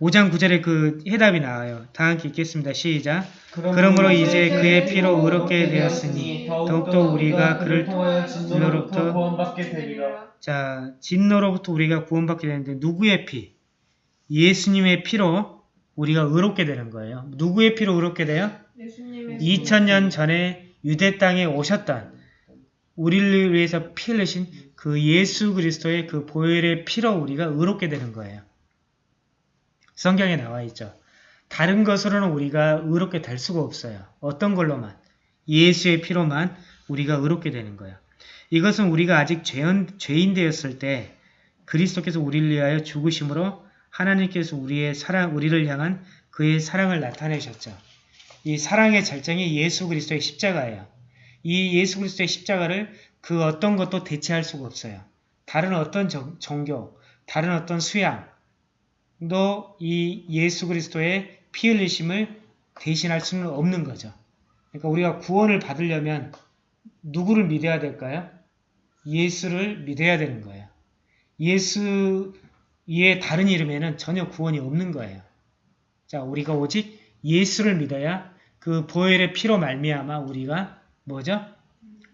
Speaker 1: 5장 9절에 그 해답이 나와요. 다 함께 읽겠습니다. 시작. 그러므로 이제 그의 피로 의롭게 되었으니 더욱더 우리가 그를
Speaker 3: 통하여 진노로부터 구원받게 되리라
Speaker 1: 자, 진노로부터 우리가 구원받게 되는데 누구의 피? 예수님의 피로 우리가 의롭게 되는 거예요. 누구의 피로 의롭게 돼요?
Speaker 2: 예수님의
Speaker 1: 2000년 전에 유대 땅에 오셨던 우리를 위해서 피 흘리신 그 예수 그리스도의 그 보혈의 피로 우리가 의롭게 되는 거예요. 성경에 나와 있죠. 다른 것으로는 우리가 의롭게 될 수가 없어요. 어떤 걸로만? 예수의 피로만 우리가 의롭게 되는 거예요. 이것은 우리가 아직 죄인, 죄인 되었을 때 그리스도께서 우리를 위하여 죽으심으로 하나님께서 우리의 사랑, 우리를 향한 그의 사랑을 나타내셨죠. 이 사랑의 절정이 예수 그리스도의 십자가예요. 이 예수 그리스도의 십자가를 그 어떤 것도 대체할 수가 없어요. 다른 어떤 정- 종교, 다른 어떤 수양 도이 예수 그리스도의 피 흘리심을 대신할 수는 없는 거죠. 그러니까 우리가 구원을 받으려면 누구를 믿어야 될까요? 예수를 믿어야 되는 거예요. 예수의 다른 이름에는 전혀 구원이 없는 거예요. 자, 우리가 오직 예수를 믿어야 그 보혈의 피로 말미암아 우리가 뭐죠?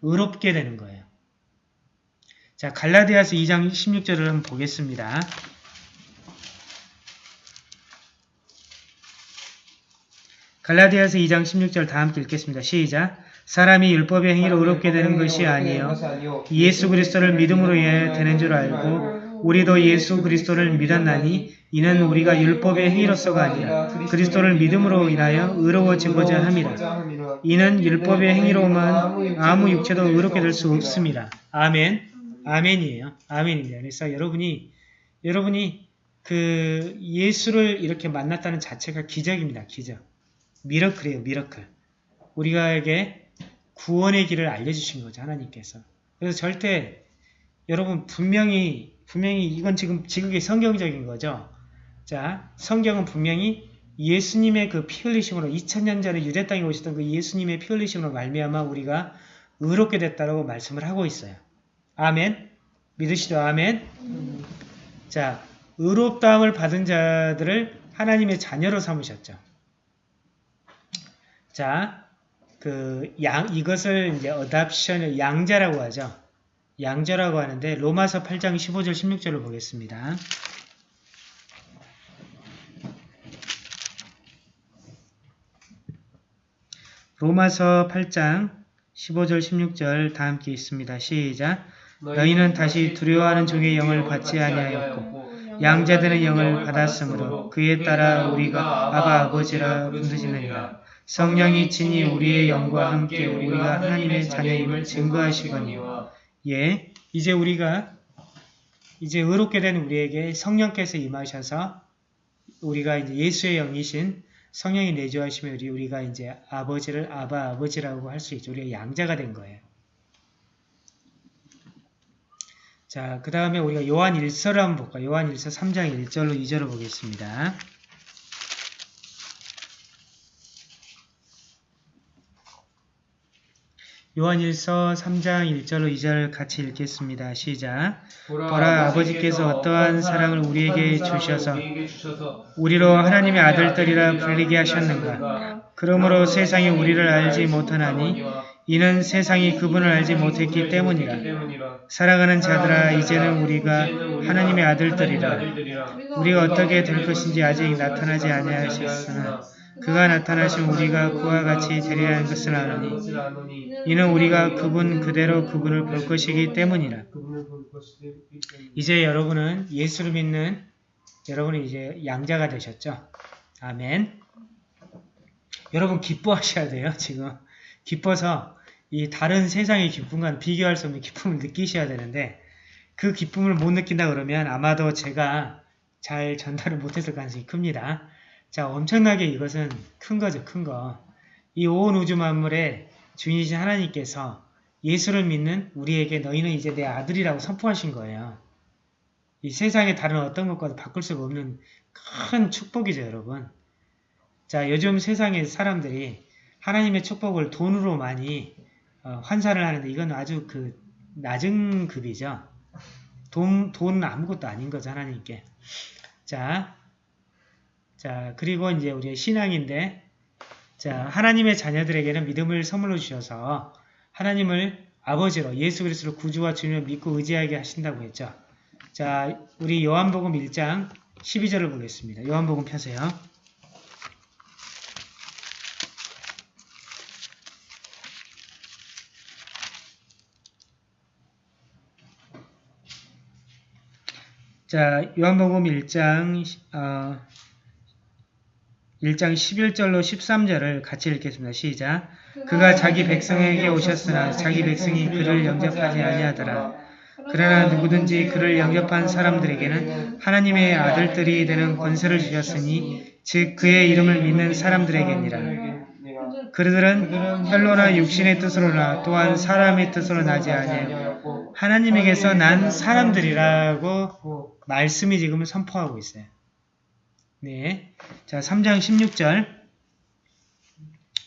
Speaker 1: 의롭게 되는 거예요. 자, 갈라디아서 2장 16절을 한번 보겠습니다. 갈라디아서 2장 16절 다 함께 읽겠습니다. 시작. 사람이 율법의 행위로 의롭게 되는 것이 아니요 예수 그리스도를 믿음으로 인하여 되는 줄 알고 우리도 예수 그리스도를 믿었나니 이는 우리가 율법의 행위로서가 아니라 그리스도를 믿음으로 인하여 의로워지고자 함이라. 이는 율법의 행위로만 아무 육체도 의롭게 될 수 없습니다. 아멘. 아멘이에요. 아멘입니다. 그래서 여러분이 여러분이 그 예수를 이렇게 만났다는 자체가 기적입니다. 기적. 미러클이에요. 미러클. 우리가에게 구원의 길을 알려주신 거죠. 하나님께서. 그래서 절대 여러분 분명히 분명히 이건 지금 지극히 성경적인 거죠. 자, 성경은 분명히 예수님의 그 피 흘리심으로 2000년 전에 유대 땅에 오셨던 그 예수님의 피 흘리심으로 말미암아 우리가 의롭게 됐다라고 말씀을 하고 있어요. 아멘. 믿으시죠? 아멘. 자, 의롭다함을 받은 자들을 하나님의 자녀로 삼으셨죠. 자, 그 양, 이것을 이제 어답션을 양자라고 하죠. 양자라고 하는데 로마서 8장 15절 16절을 보겠습니다. 로마서 8장 15절 16절 다 함께 있습니다. 시작 너희는 다시 두려워하는 종의 영을 받지 아니하였고 양자들의 영을 받았으므로 그에 따라 우리가 아바 아버지라 부르짖느니라 성령이 친히 우리의 영과 함께 우리가 하나님의 자녀임을 증거하시거니와 예, 이제 우리가 이제 의롭게 된 우리에게 성령께서 임하셔서 우리가 이제 예수의 영이신 성령이 내주하시면 우리 우리가 이제 아버지를 아바 아버지라고 할 수 있죠. 우리가 양자가 된 거예요. 자, 그 다음에 우리가 요한 1서를 한번 볼까요? 요한 1서 3장 1절로 2절을 보겠습니다. 요한 1서 3장 1절로 2절 같이 읽겠습니다. 시작. 보라 아버지께서 어떠한 사랑을 우리에게 주셔서 우리로 하나님의 아들들이라 불리게 하셨는가. 그러므로 세상이 우리를 알지 못하나니 이는 세상이 그분을 알지 못했기 때문이라. 사랑하는 자들아 이제는 우리가 하나님의 아들들이라. 우리가 어떻게 될 것인지 아직 나타나지 아니하셨으나 그가 나타나신 우리가 그와 같이 되리라 는 것을 아노니 이는 우리가 그분 그대로 그분을 볼 것이기 때문이라. 이제 여러분은 예수를 믿는 여러분은 이제 양자가 되셨죠. 아멘. 여러분 기뻐하셔야 돼요. 지금 기뻐서 이 다른 세상의 기쁨과는 비교할 수 없는 기쁨을 느끼셔야 되는데 그 기쁨을 못 느낀다 그러면 아마도 제가 잘 전달을 못했을 가능성이 큽니다. 자, 엄청나게 이것은 큰 거죠, 큰 거. 이 온 우주 만물의 주인이신 하나님께서 예수를 믿는 우리에게 너희는 이제 내 아들이라고 선포하신 거예요. 이 세상의 다른 어떤 것과도 바꿀 수가 없는 큰 축복이죠, 여러분. 자, 요즘 세상의 사람들이 하나님의 축복을 돈으로 많이 어, 환산을 하는데 이건 아주 그 낮은 급이죠. 돈, 돈 아무것도 아닌 거죠, 하나님께. 자, 자, 그리고 이제 우리의 신앙인데, 자, 하나님의 자녀들에게는 믿음을 선물로 주셔서 하나님을 아버지로 예수 그리스도를 구주와 주님을 믿고 의지하게 하신다고 했죠. 자, 우리 요한복음 1장 12절을 보겠습니다. 요한복음 펴세요. 자, 요한복음 1장 어, 1장 11절로 13절을 같이 읽겠습니다. 시작. 그가 자기 백성에게 오셨으나 자기 백성이 그를 영접하지 아니하더라. 그러나 누구든지 그를 영접한 사람들에게는 하나님의 아들들이 되는 권세를 주셨으니 즉 그의 이름을 믿는 사람들에게니라. 그들은 혈로나 육신의 뜻으로나 또한 사람의 뜻으로 나지 아니하고 하나님에게서 난 사람들이라고 말씀이 지금 선포하고 있어요. 네. 자, 3장 16절.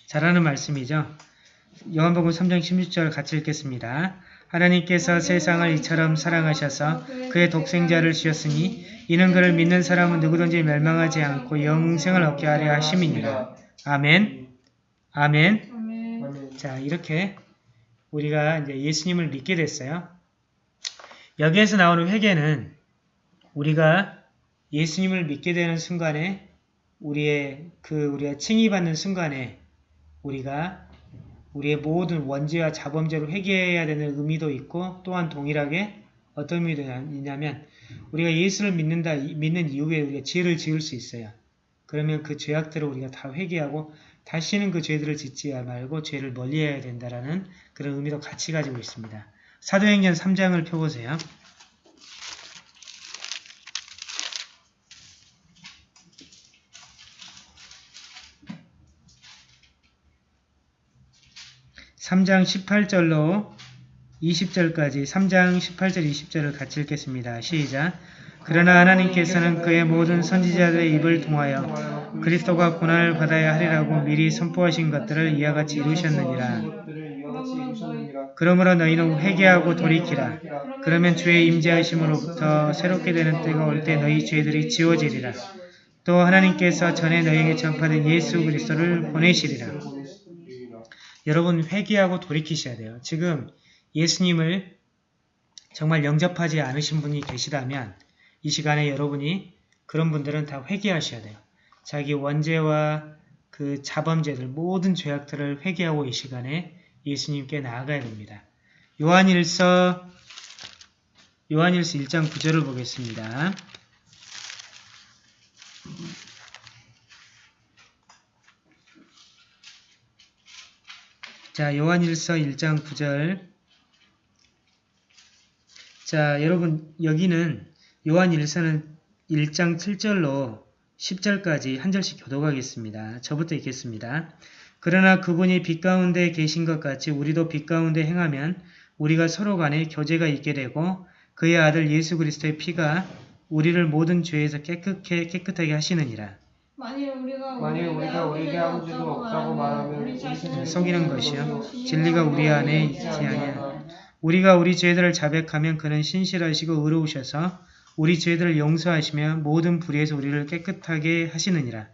Speaker 1: 잘하는 말씀이죠. 요한복음 3장 16절 같이 읽겠습니다. 하나님께서 세상을 이처럼 사랑하셔서 그의 독생자를 주셨으니 이는 그를 믿는 사람은 누구든지 멸망하지 않고 영생을 얻게 하려 하심이니라. 아멘. 아멘. 자, 이렇게 우리가 이제 예수님을 믿게 됐어요. 여기에서 나오는 회개는 우리가 예수님을 믿게 되는 순간에 우리의 그 우리가 칭의받는 순간에 우리가 우리의 모든 원죄와 자범죄를 회개해야 되는 의미도 있고 또한 동일하게 어떤 의미도 있냐면 우리가 예수를 믿는다 믿는 이후에 우리가 죄를 지을 수 있어요. 그러면 그 죄악들을 우리가 다 회개하고 다시는 그 죄들을 짓지 말고 죄를 멀리해야 된다라는 그런 의미도 같이 가지고 있습니다. 사도행전 3장을 펴보세요. (3장 18절로 20절까지) (3장 18절 20절을 같이 읽겠습니다. 시작 그러나 하나님께서는 그의 모든 선지자들의 입을 통하여 그리스도가 고난을 받아야 하리라고 미리 선포하신 것들을 이와 같이 이루셨느니라. 그러므로 너희는 회개하고 돌이키라. 그러면 주의 임재하심으로부터 새롭게 되는 때가 올 때 너희 죄들이 지워지리라. 또 하나님께서 전에 너희에게 전파된 예수 그리스도를 보내시리라. 여러분 회개하고 돌이키셔야 돼요. 지금 예수님을 정말 영접하지 않으신 분이 계시다면 이 시간에 여러분이 그런 분들은 다 회개하셔야 돼요. 자기 원죄와 그 자범죄들 모든 죄악들을 회개하고 이 시간에 예수님께 나아가야 됩니다. 요한일서 요한일서 1장 9절을 보겠습니다. 자, 요한일서 1장 9절. 자, 여러분 여기는 요한일서는 1장 7절로 10절까지 한 절씩 교독하겠습니다. 저부터 읽겠습니다. 그러나 그분이 빛 가운데 계신 것 같이 우리도 빛 가운데 행하면 우리가 서로 간에 교제가 있게 되고 그의 아들 예수 그리스도의 피가 우리를 모든 죄에서 깨끗게 깨끗하게 하시느니라.
Speaker 2: 만일 우리가
Speaker 3: 만일 우리가 우리에게 아무 죄도 없다고 말하면 우리 자신을
Speaker 1: 속이는 것이요 진리가 우리 안에 있지 아니하니 우리가 우리 죄들을 자백하면 그는 신실하시고 의로우셔서 우리 죄들을 용서하시며 모든 불의에서 우리를 깨끗하게 하시느니라.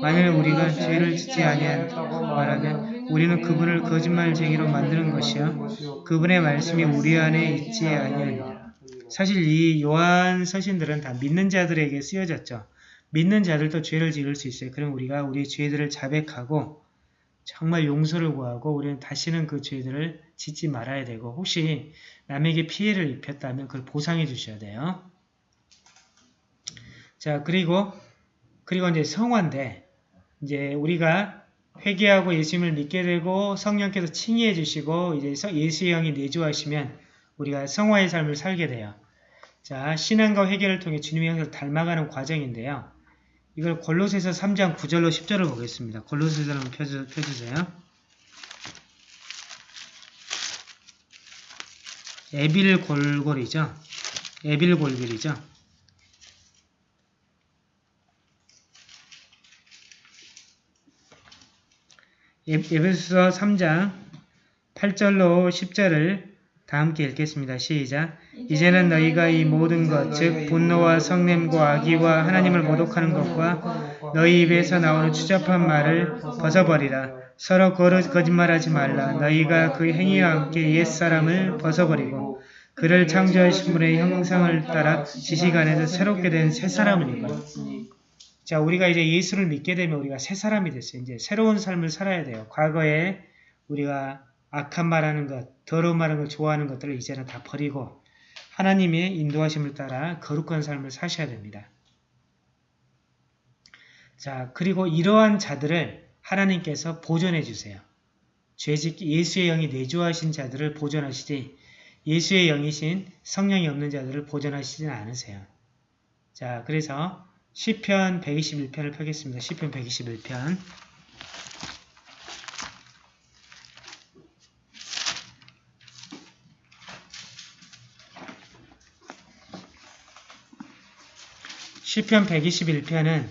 Speaker 1: 만일 우리가 죄를 짓지 아니하였다고 말하면 우리는 그분을 거짓말쟁이로 만드는 것이요 그분의 말씀이 우리 안에 있지 아니하니라. 사실 이 요한 서신들은 다 믿는 자들에게 쓰여졌죠. 믿는 자들도 죄를 지을 수 있어요. 그럼 우리가 우리 죄들을 자백하고 정말 용서를 구하고 우리는 다시는 그 죄들을 짓지 말아야 되고 혹시 남에게 피해를 입혔다면 그걸 보상해 주셔야 돼요. 자 그리고 그리고 이제 성화인데 이제 우리가 회개하고 예수님을 믿게 되고 성령께서 칭의해 주시고 이제 성- 예수의 영이 내주하시면 우리가 성화의 삶을 살게 돼요. 자 신앙과 회개를 통해 주님의 형상을 닮아가는 과정인데요. 이걸 골로새서 3장 9절로 10절을 보겠습니다. 골로새서 한번 펴주, 펴주세요. 에빌 골골이죠. 에빌 골길이죠. 예- 에베소서 3장 8절로 10절을 다 함께 읽겠습니다. 시작. 이제는 너희가 이 모든 것, 즉 분노와 성냄과 악의와 하나님을 모독하는 것과 너희 입에서 나오는 추잡한 말을 벗어버리라. 서로 거짓말하지 말라. 너희가 그 행위와 함께 옛사람을 벗어버리고 그를 창조하신 분의 형상을 따라 지식 안에서 새롭게 된 새 사람을 입어. 자, 우리가 이제 예수를 믿게 되면 우리가 새 사람이 됐어요. 이제 새로운 삶을 살아야 돼요. 과거에 우리가 악한 말하는 것, 더러운 말하는 걸 좋아하는 것들을 이제는 다 버리고 하나님의 인도하심을 따라 거룩한 삶을 사셔야 됩니다. 자, 그리고 이러한 자들을 하나님께서 보존해 주세요. 죄짓기 예수의 영이 내주하신 자들을 보존하시지 예수의 영이신 성령이 없는 자들을 보존하시지는 않으세요. 자, 그래서 시편 121편을 펴겠습니다. 시편 121편. 시편 121편은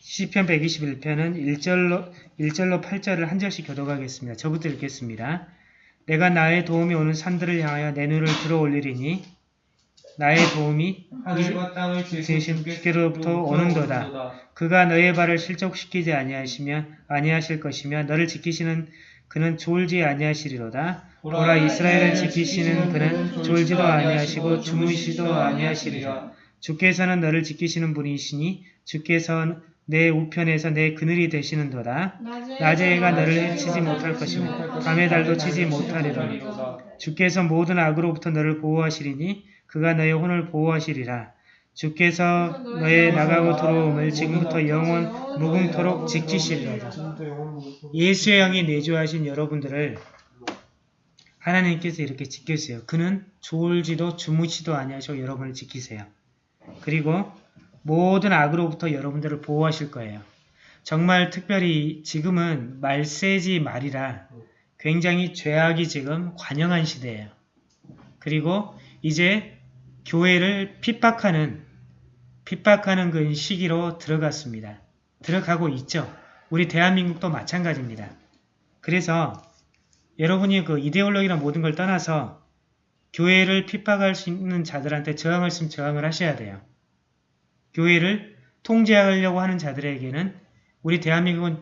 Speaker 1: 시편 121편은 1절로 1절로 8절을 한 절씩 교독하겠습니다. 저부터 읽겠습니다. 내가 나의 도움이 오는 산들을 향하여 내 눈을 들어 올리리니 나의 도움이
Speaker 3: 하늘과 땅을
Speaker 1: 지으신 주께로부터 오는도다. 그가 너의 발을 실족시키지 아니하시며 아니하실 것이며 너를 지키시는 그는 졸지 아니하시리로다. 보라 이스라엘을 지키시는 그는 졸지도 아니하시고 주무시도 아니하시리라. 주께서는 너를 지키시는 분이시니 주께서 내 우편에서 내 그늘이 되시는도다. 낮에 해가 너를 해치지 못할 것이며 밤의 달도 치지 못하리로다. 주께서 모든 악으로부터 너를 보호하시리니 그가 너의 혼을 보호하시리라. 주께서 너의 나가고 들어옴을 지금부터 영원 무궁토록 지키시리로다. 예수의 영이 내주하신 여러분들을 하나님께서 이렇게 지켜주세요. 그는 졸지도 주무시도 아니하시고 여러분을 지키세요. 그리고 모든 악으로부터 여러분들을 보호하실 거예요. 정말 특별히 지금은 말세지 말이라 굉장히 죄악이 지금 관영한 시대예요. 그리고 이제 교회를 핍박하는 핍박하는 그 시기로 들어갔습니다. 들어가고 있죠. 우리 대한민국도 마찬가지입니다. 그래서 여러분이 그 이데올로기나 모든 걸 떠나서 교회를 핍박할 수 있는 자들한테 저항할 수 있으면 저항을 하셔야 돼요. 교회를 통제하려고 하는 자들에게는 우리 대한민국은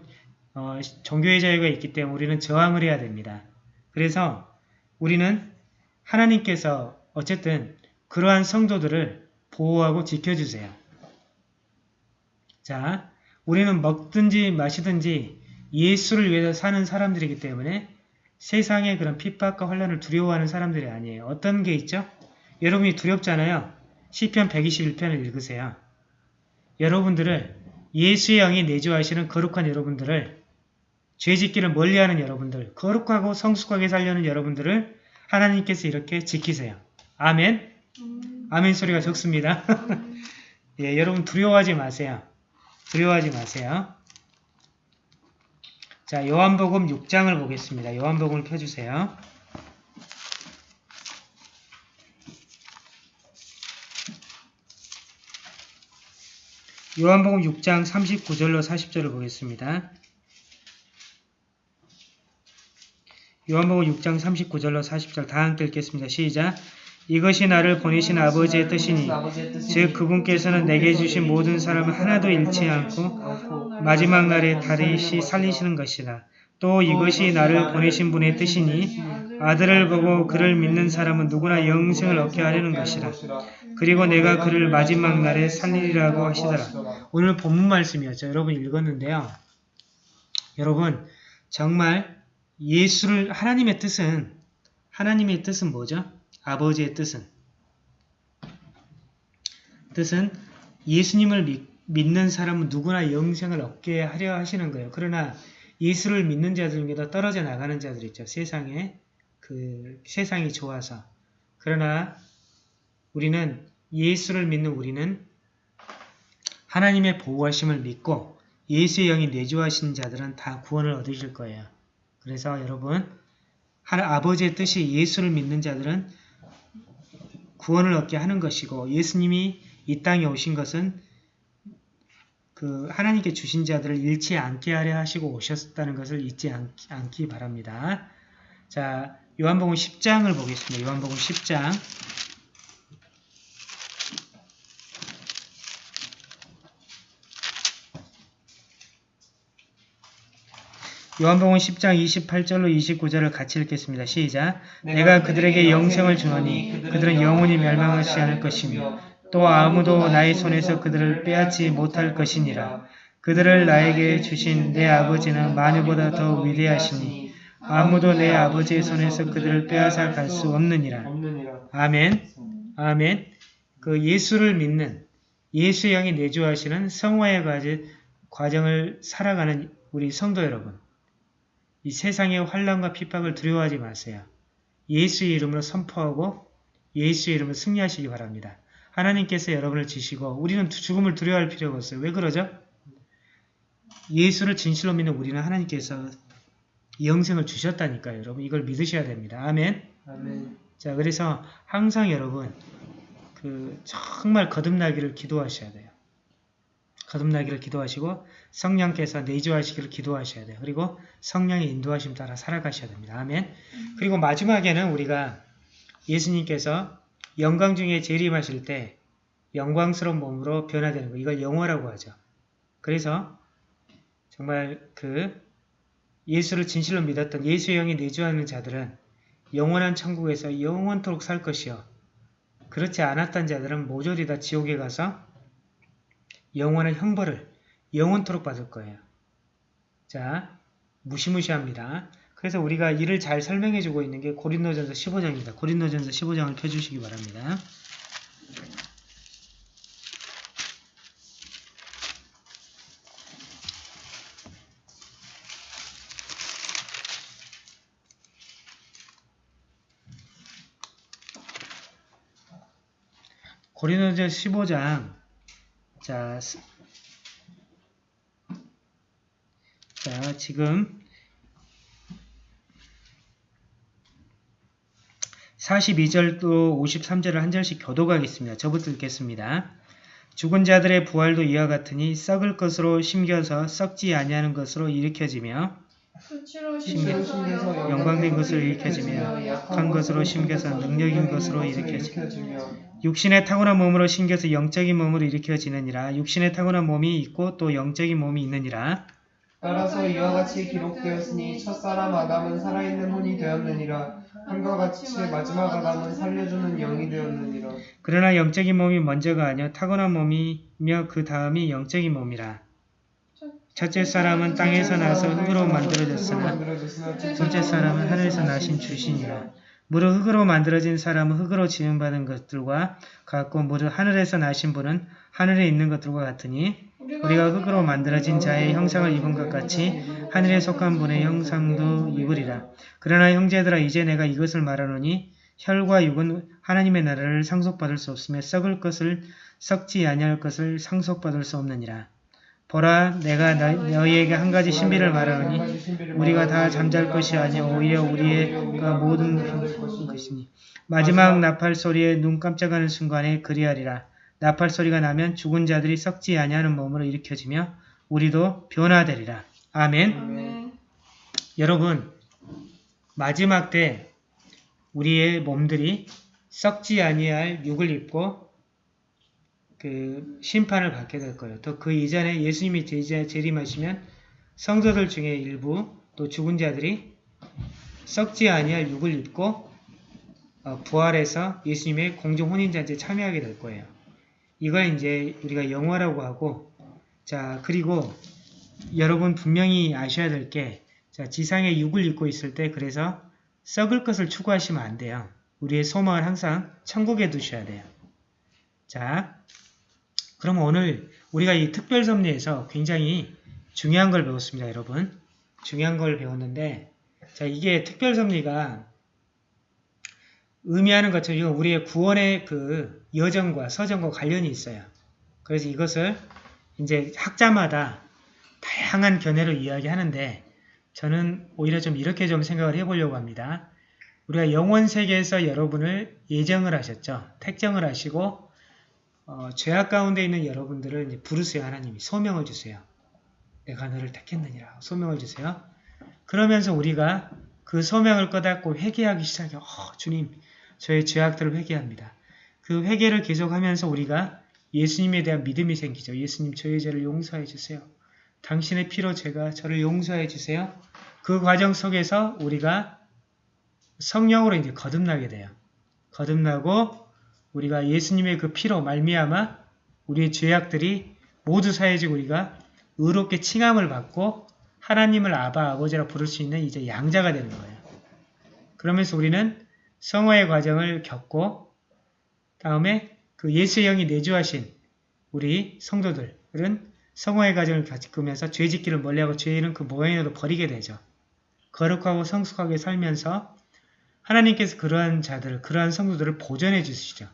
Speaker 1: 어, 종교의 자유가 있기 때문에 우리는 저항을 해야 됩니다. 그래서 우리는 하나님께서 어쨌든 그러한 성도들을 보호하고 지켜주세요. 자, 우리는 먹든지 마시든지 예수를 위해서 사는 사람들이기 때문에 세상의 그런 핍박과 환란을 두려워하는 사람들이 아니에요. 어떤 게 있죠? 여러분이 두렵잖아요. 시편 121편을 읽으세요. 여러분들을 예수의 영이 내주하시는 거룩한 여러분들을 죄짓기를 멀리하는 여러분들, 거룩하고 성숙하게 살려는 여러분들을 하나님께서 이렇게 지키세요. 아멘.
Speaker 2: 음.
Speaker 1: 아멘 소리가 적습니다. 예, 여러분 두려워하지 마세요. 두려워하지 마세요. 자, 요한복음 6장을 보겠습니다. 요한복음을 펴주세요. 요한복음 6장 39절로 40절을 보겠습니다. 요한복음 6장 39절로 40절 다 함께 읽겠습니다. 시작! 이것이 나를 보내신 아버지의 뜻이니 즉 그분께서는 내게 주신 모든 사람을 하나도 잃지 않고 마지막 날에 다시 살리시는 것이다. 또 이것이 나를 보내신 분의 뜻이니 아들을 보고 그를 믿는 사람은 누구나 영생을 얻게 하려는 것이라. 그리고 내가 그를 마지막 날에 살리리라고 하시더라. 오늘 본문 말씀이었죠. 여러분 읽었는데요. 여러분 정말 예수를 하나님의 뜻은 하나님의 뜻은 뭐죠? 아버지의 뜻은 뜻은 예수님을 믿, 믿는 사람은 누구나 영생을 얻게 하려 하시는 거예요. 그러나 예수를 믿는 자들 중에도 떨어져 나가는 자들 있죠. 세상에 그 세상이 좋아서 그러나 우리는 예수를 믿는 우리는 하나님의 보호하심을 믿고 예수의 영이 내주하신 자들은 다 구원을 얻으실 거예요. 그래서 여러분 아버지의 뜻이 예수를 믿는 자들은 구원을 얻게 하는 것이고 예수님이 이 땅에 오신 것은 그 하나님께 주신 자들을 잃지 않게 하려 하시고 오셨다는 것을 잊지 않, 않기 바랍니다. 자, 요한복음 10장을 보겠습니다. 요한복음 10장 요한복음 10장 28절로 29절을 같이 읽겠습니다. 시작. 내가 그들에게 영생을 주노니 그들은 영원히 멸망하지 않을 것이며 또 아무도 나의 손에서 그들을 빼앗지 못할 것이니라. 그들을 나에게 주신 내 아버지는 마누보다 더 위대하시니 아무도 내 아버지의 손에서 그들을 빼앗아 갈 수 없느니라. 아멘. 아멘. 그 예수를 믿는 예수의 영이 내주하시는 성화의 과정을 살아가는 우리 성도 여러분. 이 세상의 환란과 핍박을 두려워하지 마세요. 예수의 이름으로 선포하고 예수의 이름으로 승리하시기 바랍니다. 하나님께서 여러분을 지시고 우리는 죽음을 두려워할 필요가 없어요. 왜 그러죠? 예수를 진실로 믿는 우리는 하나님께서 영생을 주셨다니까요. 여러분 이걸 믿으셔야 됩니다. 아멘.
Speaker 3: 아멘.
Speaker 1: 자, 그래서 항상 여러분 그 정말 거듭나기를 기도하셔야 돼요. 거듭나기를 기도하시고 성령께서 내주하시기를 기도하셔야 돼요. 그리고 성령의 인도하심 따라 살아가셔야 됩니다. 아멘. 그리고 마지막에는 우리가 예수님께서 영광 중에 재림하실 때 영광스러운 몸으로 변화되는 거 이걸 영화라고 하죠. 그래서 정말 그 예수를 진실로 믿었던 예수의 영이 내주하는 자들은 영원한 천국에서 영원토록 살 것이요. 그렇지 않았던 자들은 모조리 다 지옥에 가서 영원한 형벌을 영원토록 받을 거예요. 자, 무시무시합니다. 그래서 우리가 이를 잘 설명해주고 있는 게 고린도전서 15장입니다. 고린도전서 15장을 펴주시기 바랍니다. 고린도전서 15장 자, 스- 자 지금 42절도 53절을 한 절씩 교도가겠습니다. 저부터 읽겠습니다. 죽은 자들의 부활도 이와 같으니 썩을 것으로 심겨서 썩지 아니하는 것으로 일으켜지며
Speaker 2: 수치로 심겨서
Speaker 1: 영광된 것을 일으켜지며 약한 것으로 심겨서 능력인 것으로
Speaker 3: 일으켜지며
Speaker 1: 육신의 타고난 몸으로 심겨서 영적인 몸으로 일으켜지느니라. 육신의 타고난 몸이 있고 또 영적인 몸이 있느니라.
Speaker 3: 따라서 이와 같이 기록되었으니 첫사람 아담은 살아있는 혼이 되었느니라. 한과 같이 마지막 아담은 살려주는 영이 되었느니라.
Speaker 1: 그러나 영적인 몸이 먼저가 아니요 타고난 몸이며 그 다음이 영적인 몸이라 첫째 사람은 땅에서 나서 흙으로 만들어졌으나 둘째 사람은 하늘에서 나신 주시니라. 무릇 흙으로 만들어진 사람은 흙으로 지음받은 것들과 같고 무릇 하늘에서 나신 분은 하늘에 있는 것들과 같으니 우리가 흙으로 만들어진 자의 형상을 입은 것 같이 하늘에 속한 분의 형상도 입으리라. 그러나 형제들아 이제 내가 이것을 말하노니 혈과 육은 하나님의 나라를 상속받을 수 없으며 썩을 것을 썩지 아니할 것을 상속받을 수 없느니라. 보라 내가 너, 너희에게 한 가지 신비를 말하노니 우리가 다 잠잘 것이 아니요 오히려 우리가 모든 것이니 마지막 나팔 소리에 눈 깜짝하는 순간에 그리하리라. 나팔 소리가 나면 죽은 자들이 썩지 아니하는 몸으로 일으켜지며 우리도 변화되리라. 아멘.
Speaker 2: 아멘.
Speaker 1: 여러분 마지막 때 우리의 몸들이 썩지 아니할 육을 입고 그 심판을 받게 될 거예요. 또 그 이전에 예수님이 재림하시면 성도들 중에 일부 또 죽은 자들이 썩지 아니할 육을 입고 어, 부활해서 예수님의 공중 혼인잔치에 참여하게 될 거예요. 이걸 이제 우리가 영화라고 하고 자 그리고 여러분 분명히 아셔야 될 게 자, 지상에 육을 입고 있을 때 그래서 썩을 것을 추구하시면 안 돼요. 우리의 소망을 항상 천국에 두셔야 돼요. 자, 그럼 오늘 우리가 이 특별섭리에서 굉장히 중요한 걸 배웠습니다, 여러분. 중요한 걸 배웠는데 자, 이게 특별섭리가 의미하는 것처럼 우리의 구원의 그 여정과 서정과 관련이 있어요. 그래서 이것을 이제 학자마다 다양한 견해로 이야기하는데 저는 오히려 좀 이렇게 좀 생각을 해보려고 합니다. 우리가 영원 세계에서 여러분을 예정을 하셨죠. 택정을 하시고 어, 죄악 가운데 있는 여러분들을 이제 부르세요. 하나님이 소명을 주세요. 내가 너를 택했느니라 소명을 주세요. 그러면서 우리가 그 소명을 꺼닫고 회개하기 시작해요. 어, 주님 저의 죄악들을 회개합니다. 그 회개를 계속하면서 우리가 예수님에 대한 믿음이 생기죠. 예수님 저의 죄를 용서해 주세요. 당신의 피로 제가 저를 용서해 주세요. 그 과정 속에서 우리가 성령으로 이제 거듭나게 돼요. 거듭나고 우리가 예수님의 그 피로 말미암아 우리의 죄악들이 모두 사해지고 우리가 의롭게 칭함을 받고 하나님을 아바 아버지라 부를 수 있는 이제 양자가 되는 거예요. 그러면서 우리는 성화의 과정을 겪고 다음에 그 예수의 영이 내주하신 우리 성도들은 성화의 과정을 겪으면서 죄짓기를 멀리하고 죄는 그 모양이라도 버리게 되죠. 거룩하고 성숙하게 살면서 하나님께서 그러한 자들을, 그러한 성도들을 보존해 주시죠.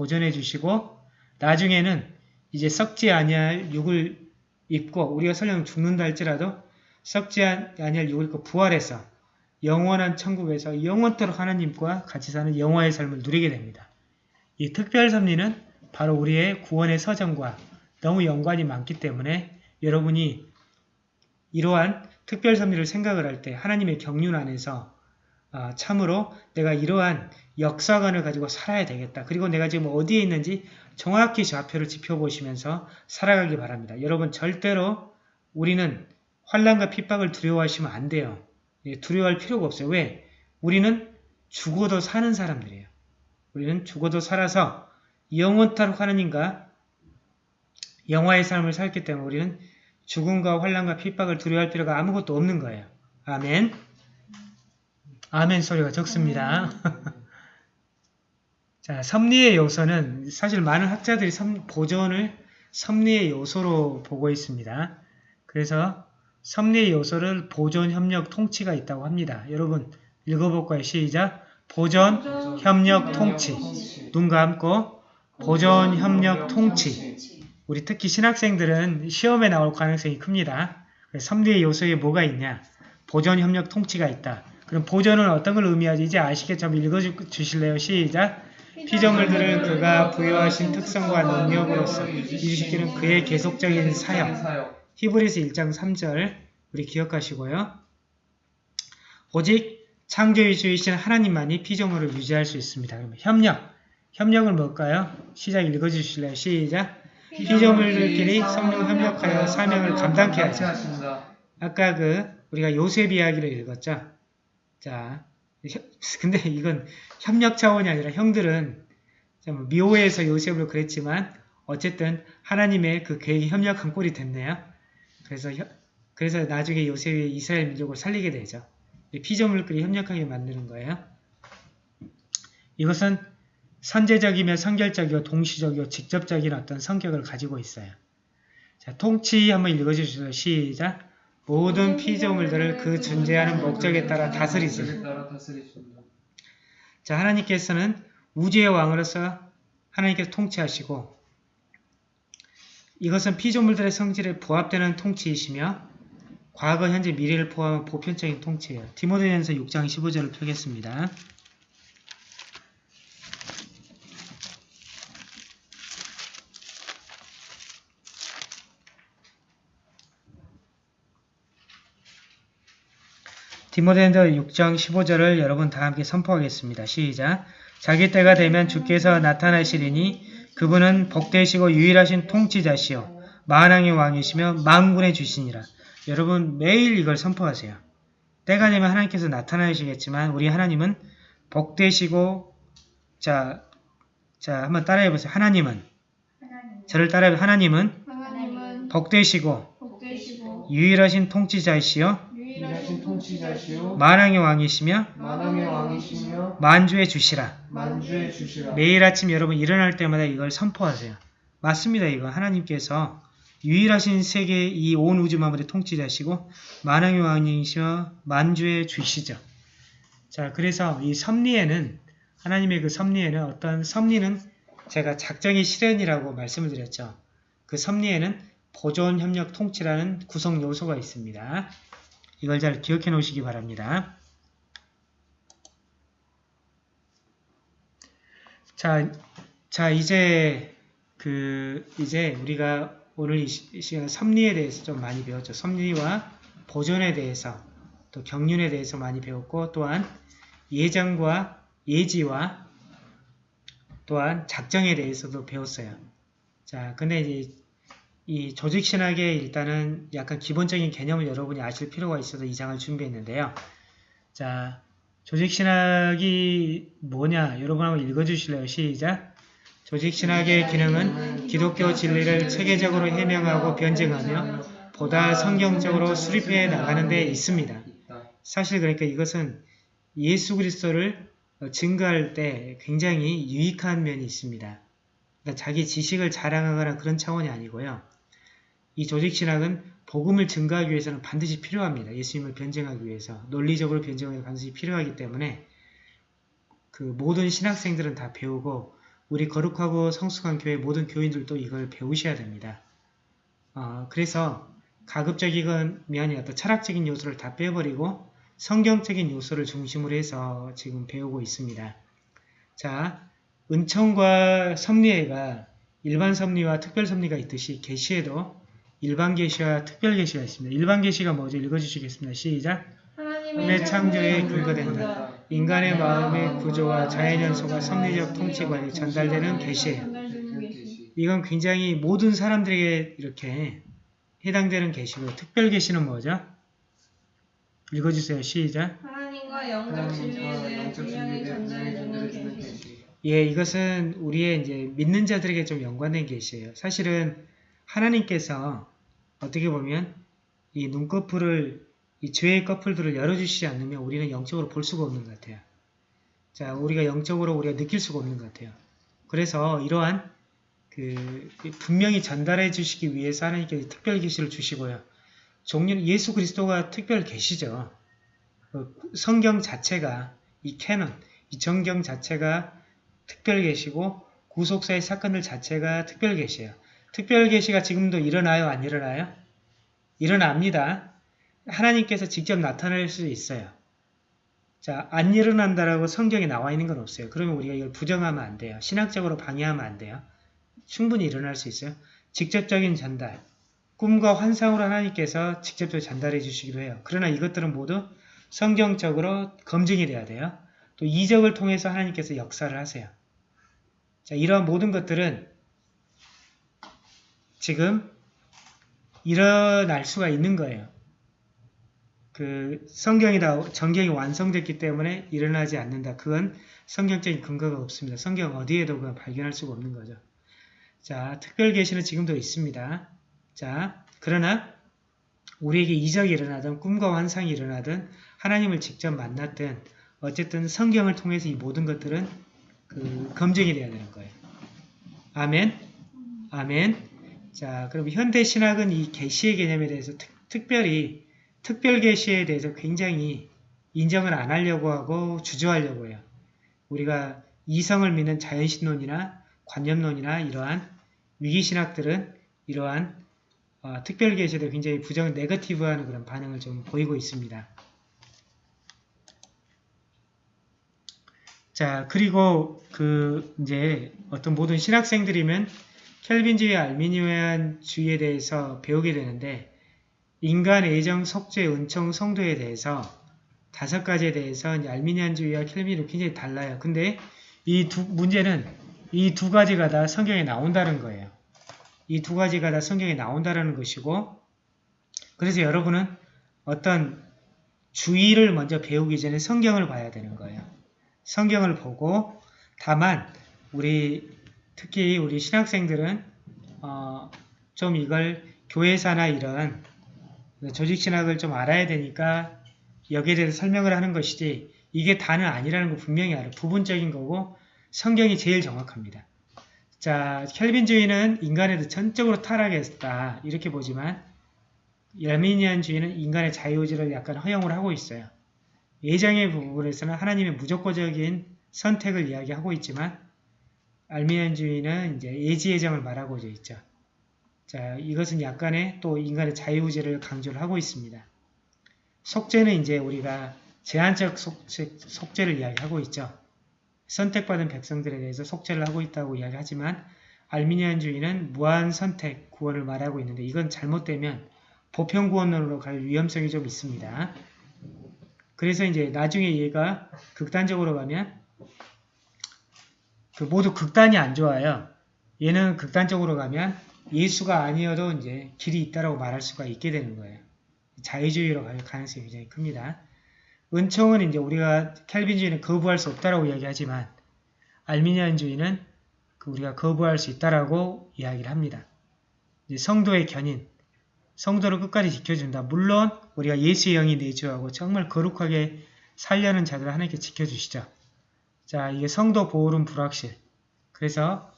Speaker 1: 보존해 주시고 나중에는 이제 썩지 아니할 육을 입고 우리가 설령 죽는다 할지라도 썩지 아니할 육을 입고 부활해서 영원한 천국에서 영원토록 하나님과 같이 사는 영화의 삶을 누리게 됩니다. 이 특별 섭리는 바로 우리의 구원의 서정과 너무 연관이 많기 때문에 여러분이 이러한 특별 섭리를 생각을 할 때 하나님의 경륜 안에서 아, 참으로 내가 이러한 역사관을 가지고 살아야 되겠다. 그리고 내가 지금 어디에 있는지 정확히 좌표를 지켜보시면서 살아가기 바랍니다. 여러분 절대로 우리는 환란과 핍박을 두려워하시면 안 돼요. 예, 두려워할 필요가 없어요. 왜? 우리는 죽어도 사는 사람들이에요. 우리는 죽어도 살아서 영원토록 하나님과 영화의 삶을 살기 때문에 우리는 죽음과 환란과 핍박을 두려워할 필요가 아무것도 없는 거예요. 아멘. 아멘 소리가 적습니다. 자, 섭리의 요소는 사실 많은 학자들이 섭, 보존을 섭리의 요소로 보고 있습니다. 그래서 섭리의 요소를 보존, 협력, 통치가 있다고 합니다. 여러분 읽어볼까요? 시작! 보존, 협력, 통치. 눈 감고 보존, 협력, 통치. 우리 특히 신학생들은 시험에 나올 가능성이 큽니다. 섭리의 요소에 뭐가 있냐? 보존, 협력, 통치가 있다. 그럼 보존은 어떤 걸 의미하지? 이제 아시겠죠? 한번 읽어주실래요? 시작! 피조물들을 그가 부여하신 특성과 능력으로서 유지시키는 그의 계속적인 사역. 히브리서 1장 3절 우리 기억하시고요. 오직 창조주이신 하나님만이 피조물을 유지할 수 있습니다. 그러면 협력. 협력을 뭘까요? 시작 읽어주실래요? 시작! 피조물들끼리 성령 협력하여 사명을 감당케 하자. 아까 그 우리가 요셉 이야기를 읽었죠. 자, 근데 이건 협력 차원이 아니라 형들은 미호에서 요셉을 그랬지만 어쨌든 하나님의 그 계획이 협력한 꼴이 됐네요. 그래서 그래서 나중에 요셉이 이스라엘 민족을 살리게 되죠. 피조물끼리 협력하게 만드는 거예요. 이것은 선제적이며 선결적이고 동시적이고 직접적인 어떤 성격을 가지고 있어요. 자, 통치 한번 읽어주시죠. 시작. 모든 피조물들을 그 존재하는 목적에 따라
Speaker 3: 다스리신다.
Speaker 1: 자, 하나님께서는 우주의 왕으로서 하나님께서 통치하시고 이것은 피조물들의 성질에 부합되는 통치이시며 과거, 현재, 미래를 포함한 보편적인 통치예요. 디모데전서 6장 15절을 펴겠습니다. 디모데전서 6장 15절을 여러분 다 함께 선포하겠습니다. 시작. 자기 때가 되면 주께서 나타나시리니 그분은 복되시고 유일하신 통치자시요 만왕의 왕이시며 만군의 주시니라. 여러분 매일 이걸 선포하세요. 때가 되면 하나님께서 나타나시겠지만 우리 하나님은 복되시고 자, 자 한번 따라해 보세요. 하나님은
Speaker 2: 하나님.
Speaker 1: 저를 따라해 하나님은
Speaker 2: 하나님은
Speaker 1: 복되시고
Speaker 2: 복되시고
Speaker 1: 유일하신 통치자이시요
Speaker 3: 유일하신 통치자시오
Speaker 1: 만왕의 왕이시며
Speaker 3: 만왕의 왕이시며
Speaker 1: 만주의 주시라.
Speaker 3: 만주의 주시라.
Speaker 1: 매일 아침 여러분 일어날 때마다 이걸 선포하세요. 맞습니다. 이거 하나님께서 유일하신 세계 이 온 우주 만물의 통치자시고 만왕의 왕이시며 만주의 주시죠. 자, 그래서 이 섭리에는 하나님의 그 섭리에는 어떤 섭리는 제가 작정의 실현이라고 말씀을 드렸죠. 그 섭리에는 보존 협력 통치라는 구성 요소가 있습니다. 이걸 잘 기억해 놓으시기 바랍니다. 자, 자 이제 그 이제 우리가 오늘 이 시간 섭리에 대해서 좀 많이 배웠죠. 섭리와 보존에 대해서 또 경륜에 대해서 많이 배웠고 또한 예정과 예지와 또한 작정에 대해서도 배웠어요. 자, 근데 이제 이 조직 신학의 일단은 약간 기본적인 개념을 여러분이 아실 필요가 있어서 이 장을 준비했는데요. 자, 조직 신학이 뭐냐? 여러분 한번 읽어 주실래요? 시작. 조직 신학의 기능은 기독교 진리를 체계적으로 해명하고 변증하며 보다 성경적으로 수립해 나가는 데 있습니다. 사실 그러니까 이것은 예수 그리스도를 어, 증거할 때 굉장히 유익한 면이 있습니다. 그러니까 자기 지식을 자랑하거나 그런 차원이 아니고요. 이 조직신학은 복음을 증거하기 위해서는 반드시 필요합니다. 예수님을 변증하기 위해서. 논리적으로 변증하기 반드시 필요하기 때문에 그 모든 신학생들은 다 배우고 우리 거룩하고 성숙한 교회 모든 교인들도 이걸 배우셔야 됩니다. 어, 그래서 가급적이건 면이 어떤 철학적인 요소를 다 빼버리고 성경적인 요소를 중심으로 해서 지금 배우고 있습니다. 자, 은총과 섭리회가 일반 섭리와 특별 섭리가 있듯이 계시에도 일반 계시와 특별 계시가 있습니다. 일반 계시가 뭐죠? 읽어주시겠습니다. 시작.
Speaker 2: 하나님의
Speaker 1: 창조에 근거된다. 인간의 마음의 구조와 자연 연소가 섭리적 통치관이 전달되는 계시예요. 이건 굉장히 모든 사람들에게 이렇게 해당되는 계시고 특별 계시는 뭐죠? 읽어주세요. 시작.
Speaker 2: 하나님과 영적 진리에 대해
Speaker 3: 영적
Speaker 2: 분명히
Speaker 3: 진리에 대해 분명히
Speaker 2: 전달해주는
Speaker 3: 전달해주는
Speaker 2: 계시.
Speaker 3: 계시.
Speaker 1: 예, 이것은 우리의 이제 믿는 자들에게 좀 연관된 계시예요. 사실은 하나님께서 어떻게 보면 이 눈꺼풀을 이 죄의 커플들을 열어주시지 않으면 우리는 영적으로 볼 수가 없는 것 같아요. 자, 우리가 영적으로 우리가 느낄 수가 없는 것 같아요. 그래서 이러한 그 분명히 전달해 주시기 위해서 하나님께서 특별 계시를 주시고요. 종류는 예수 그리스도가 특별 계시죠. 그 성경 자체가 이 캐논, 이 정경 자체가 특별 계시고 구속사의 사건들 자체가 특별 계시예요. 특별 계시가 지금도 일어나요, 안 일어나요? 일어납니다. 하나님께서 직접 나타날 수 있어요. 자, 안 일어난다라고 성경에 나와 있는 건 없어요. 그러면 우리가 이걸 부정하면 안 돼요. 신학적으로 방해하면 안 돼요. 충분히 일어날 수 있어요. 직접적인 전달, 꿈과 환상으로 하나님께서 직접적으로 전달해 주시기도 해요. 그러나 이것들은 모두 성경적으로 검증이 돼야 돼요. 또 이적을 통해서 하나님께서 역사를 하세요. 자, 이러한 모든 것들은 지금 일어날 수가 있는 거예요. 그 성경이 다 정경이 완성됐기 때문에 일어나지 않는다. 그건 성경적인 근거가 없습니다. 성경 어디에도 그건 발견할 수가 없는 거죠. 자, 특별 계시는 지금도 있습니다. 자, 그러나 우리에게 이적이 일어나든 꿈과 환상이 일어나든 하나님을 직접 만났든 어쨌든 성경을 통해서 이 모든 것들은 그 검증이 돼야 되는 거예요. 아멘. 아멘. 자, 그럼 현대 신학은 이 계시의 개념에 대해서 특, 별히 특별 계시에 대해서 굉장히 인정을 안 하려고 하고 주저하려고 해요. 우리가 이성을 믿는 자연신론이나 관념론이나 이러한 위기신학들은 이러한 어, 특별 계시에 대해 굉장히 부정, 네거티브하는 그런 반응을 좀 보이고 있습니다. 자, 그리고 그 이제 어떤 모든 신학생들이면 켈빈주의, 알미니안 주의에 대해서 배우게 되는데 인간, 애정, 속죄, 은총, 성도에 대해서 다섯 가지에 대해서 이제 알미니안 주의와 켈빈은 굉장히 달라요. 근데 이 두 문제는 이 두 가지가 다 성경에 나온다는 거예요. 이 두 가지가 다 성경에 나온다는 것이고 그래서 여러분은 어떤 주의를 먼저 배우기 전에 성경을 봐야 되는 거예요. 성경을 보고 다만 우리 특히 우리 신학생들은 어, 좀 이걸 교회사나 이런 조직신학을 좀 알아야 되니까 여기에 대해서 설명을 하는 것이지 이게 다는 아니라는 거 분명히 알아요. 부분적인 거고 성경이 제일 정확합니다. 자, 켈빈주의는 인간에도 전적으로 타락했다 이렇게 보지만 열미니안주의는 인간의 자유의지를 약간 허용을 하고 있어요. 예정의 부분에서는 하나님의 무조건적인 선택을 이야기하고 있지만 알미니안주의는 이제 예지예정을 말하고자 있죠. 자, 이것은 약간의 또 인간의 자유의지를 강조를 하고 있습니다. 속죄는 이제 우리가 제한적 속죄, 속죄 를 이야기하고 있죠. 선택받은 백성들에 대해서 속죄를 하고 있다고 이야기하지만 알미니안주의는 무한 선택 구원을 말하고 있는데 이건 잘못되면 보편 구원론으로 갈 위험성이 좀 있습니다. 그래서 이제 나중에 얘가 극단적으로 가면 그 모두 극단이 안 좋아요. 얘는 극단적으로 가면 예수가 아니어도 이제 길이 있다라고 말할 수가 있게 되는 거예요. 자유주의로 갈 가능성이 굉장히 큽니다. 은총은 이제 우리가 켈빈주의는 거부할 수 없다라고 이야기하지만 알미니안주의는 그 우리가 거부할 수 있다라고 이야기를 합니다. 성도의 견인, 성도를 끝까지 지켜준다. 물론 우리가 예수의 영이 내주하고 정말 거룩하게 살려는 자들을 하나님께 지켜주시죠. 자, 이게 성도 보호는 불확실. 그래서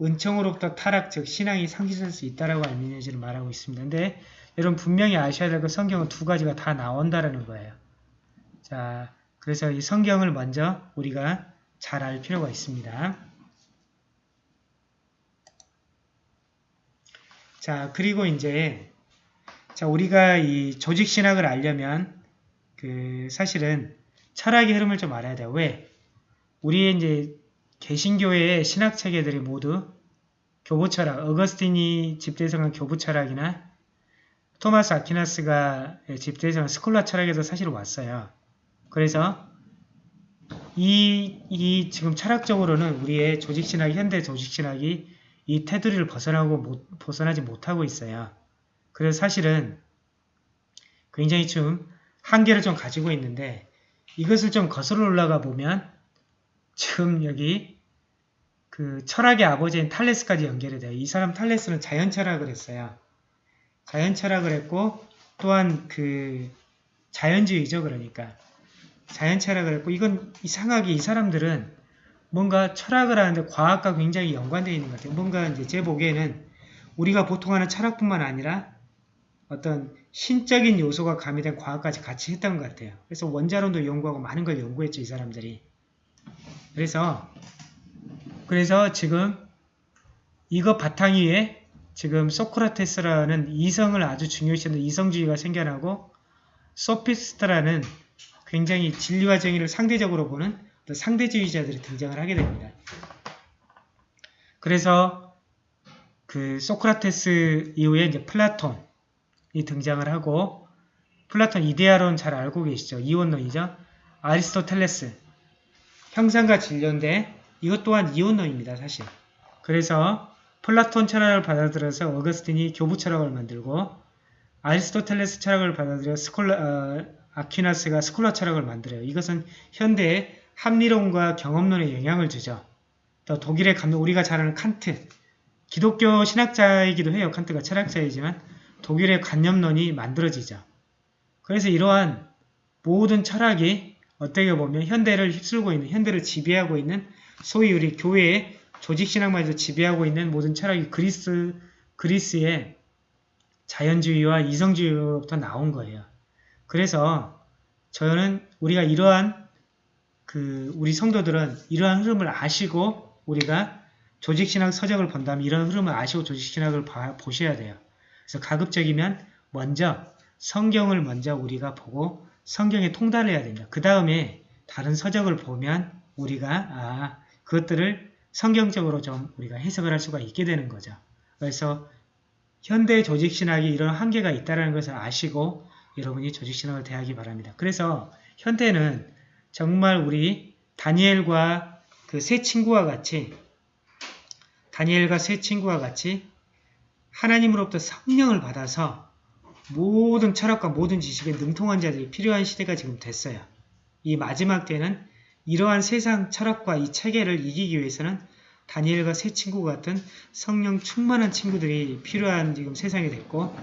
Speaker 1: 은총으로부터 타락, 즉 신앙이 상실할 수 있다라고 알미니안주의를 말하고 있습니다. 근데 여러분 분명히 아셔야 될 건 성경은 두 가지가 다 나온다라는 거예요. 자, 그래서 이 성경을 먼저 우리가 잘 알 필요가 있습니다. 자, 그리고 이제 자, 우리가 이 조직 신학을 알려면 그 사실은 철학의 흐름을 좀 알아야 돼요. 왜? 우리의 이제 개신교회의 신학 체계들이 모두 교부 철학, 어거스틴이 집대성한 교부 철학이나 토마스 아퀴나스가 집대성한 스콜라 철학에서 사실 왔어요. 그래서 이, 이 지금 철학적으로는 우리의 조직신학, 현대 조직신학이 이 테두리를 벗어나고 못, 벗어나지 못하고 있어요. 그래서 사실은 굉장히 좀 한계를 좀 가지고 있는데 이것을 좀 거슬러 올라가 보면 지금 여기 그 철학의 아버지인 탈레스까지 연결이 돼요. 이 사람 탈레스는 자연 철학을 했어요. 자연 철학을 했고 또한 그 자연주의죠. 그러니까 자연 철학을 했고 이건 이상하게 이 사람들은 뭔가 철학을 하는데 과학과 굉장히 연관되어 있는 것 같아요. 뭔가 이제 제 보기에는 우리가 보통 하는 철학뿐만 아니라 어떤 신적인 요소가 가미된 과학까지 같이 했던 것 같아요. 그래서 원자론도 연구하고 많은 걸 연구했죠. 이 사람들이. 그래서 그래서 지금 이거 바탕 위에 지금 소크라테스라는 이성을 아주 중요시하는 이성주의가 생겨나고 소피스트라는 굉장히 진리와 정의를 상대적으로 보는 상대주의자들이 등장을 하게 됩니다. 그래서 그 소크라테스 이후에 이제 플라톤이 등장을 하고 플라톤 이데아론 잘 알고 계시죠? 이원론이죠? 아리스토텔레스 형상과 질료인데 이것 또한 이원론입니다. 사실. 그래서 플라톤 철학을 받아들여서 어거스틴이 교부 철학을 만들고 아리스토텔레스 철학을 받아들여 스콜라, 어, 아퀴나스가 스콜라 철학을 만들어요. 이것은 현대의 합리론과 경험론에 영향을 주죠. 또 독일의 감독, 우리가 잘 아는 칸트, 기독교 신학자이기도 해요. 칸트가 철학자이지만 독일의 관념론이 만들어지죠. 그래서 이러한 모든 철학이 어떻게 보면 현대를 휩쓸고 있는, 현대를 지배하고 있는 소위 우리 교회의 조직신앙마저 지배하고 있는 모든 철학이 그리스, 그리스의 자연주의와 이성주의로부터 나온 거예요. 그래서 저는 우리가 이러한 그 우리 성도들은 이러한 흐름을 아시고 우리가 조직신학 서적을 본다면 이런 흐름을 아시고 조직신학을 봐- 보셔야 돼요. 그래서 가급적이면 먼저 성경을 먼저 우리가 보고 성경에 통달을 해야 됩니다. 그 다음에 다른 서적을 보면 우리가 아 그것들을 성경적으로 좀 우리가 해석을 할 수가 있게 되는 거죠. 그래서 현대 조직신학이 이런 한계가 있다는 것을 아시고 여러분이 조직신학을 대하기 바랍니다. 그래서 현대는 정말 우리 다니엘과 그 세 친구와 같이 다니엘과 세 친구와 같이 하나님으로부터 성령을 받아서 모든 철학과 모든 지식에 능통한 자들이 필요한 시대가 지금 됐어요. 이 마지막 때는 이러한 세상 철학과 이 체계를 이기기 위해서는 다니엘과 세 친구 같은 성령 충만한 친구들이 필요한 지금 세상이 됐고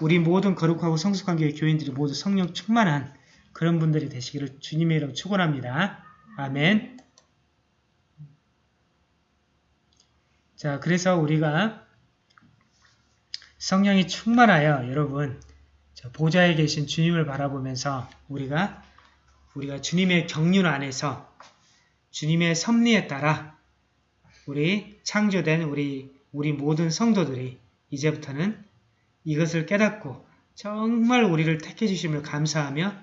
Speaker 1: 우리 모든 거룩하고 성숙한 교회 교인들이 모두 성령 충만한 그런 분들이 되시기를 주님의 이름 축원합니다. 아멘. 자, 그래서 우리가 성령이 충만하여 여러분 저 보좌에 계신 주님을 바라보면서 우리가 우리가 주님의 경륜 안에서 주님의 섭리에 따라 우리 창조된 우리 우리 모든 성도들이 이제부터는 이것을 깨닫고 정말 우리를 택해 주심을 감사하며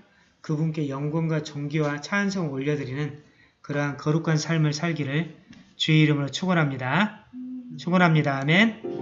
Speaker 1: 그분께 영광과 존귀와 찬송을 올려드리는 그러한 거룩한 삶을 살기를 주의 이름으로 축원합니다. 축원합니다. 아멘.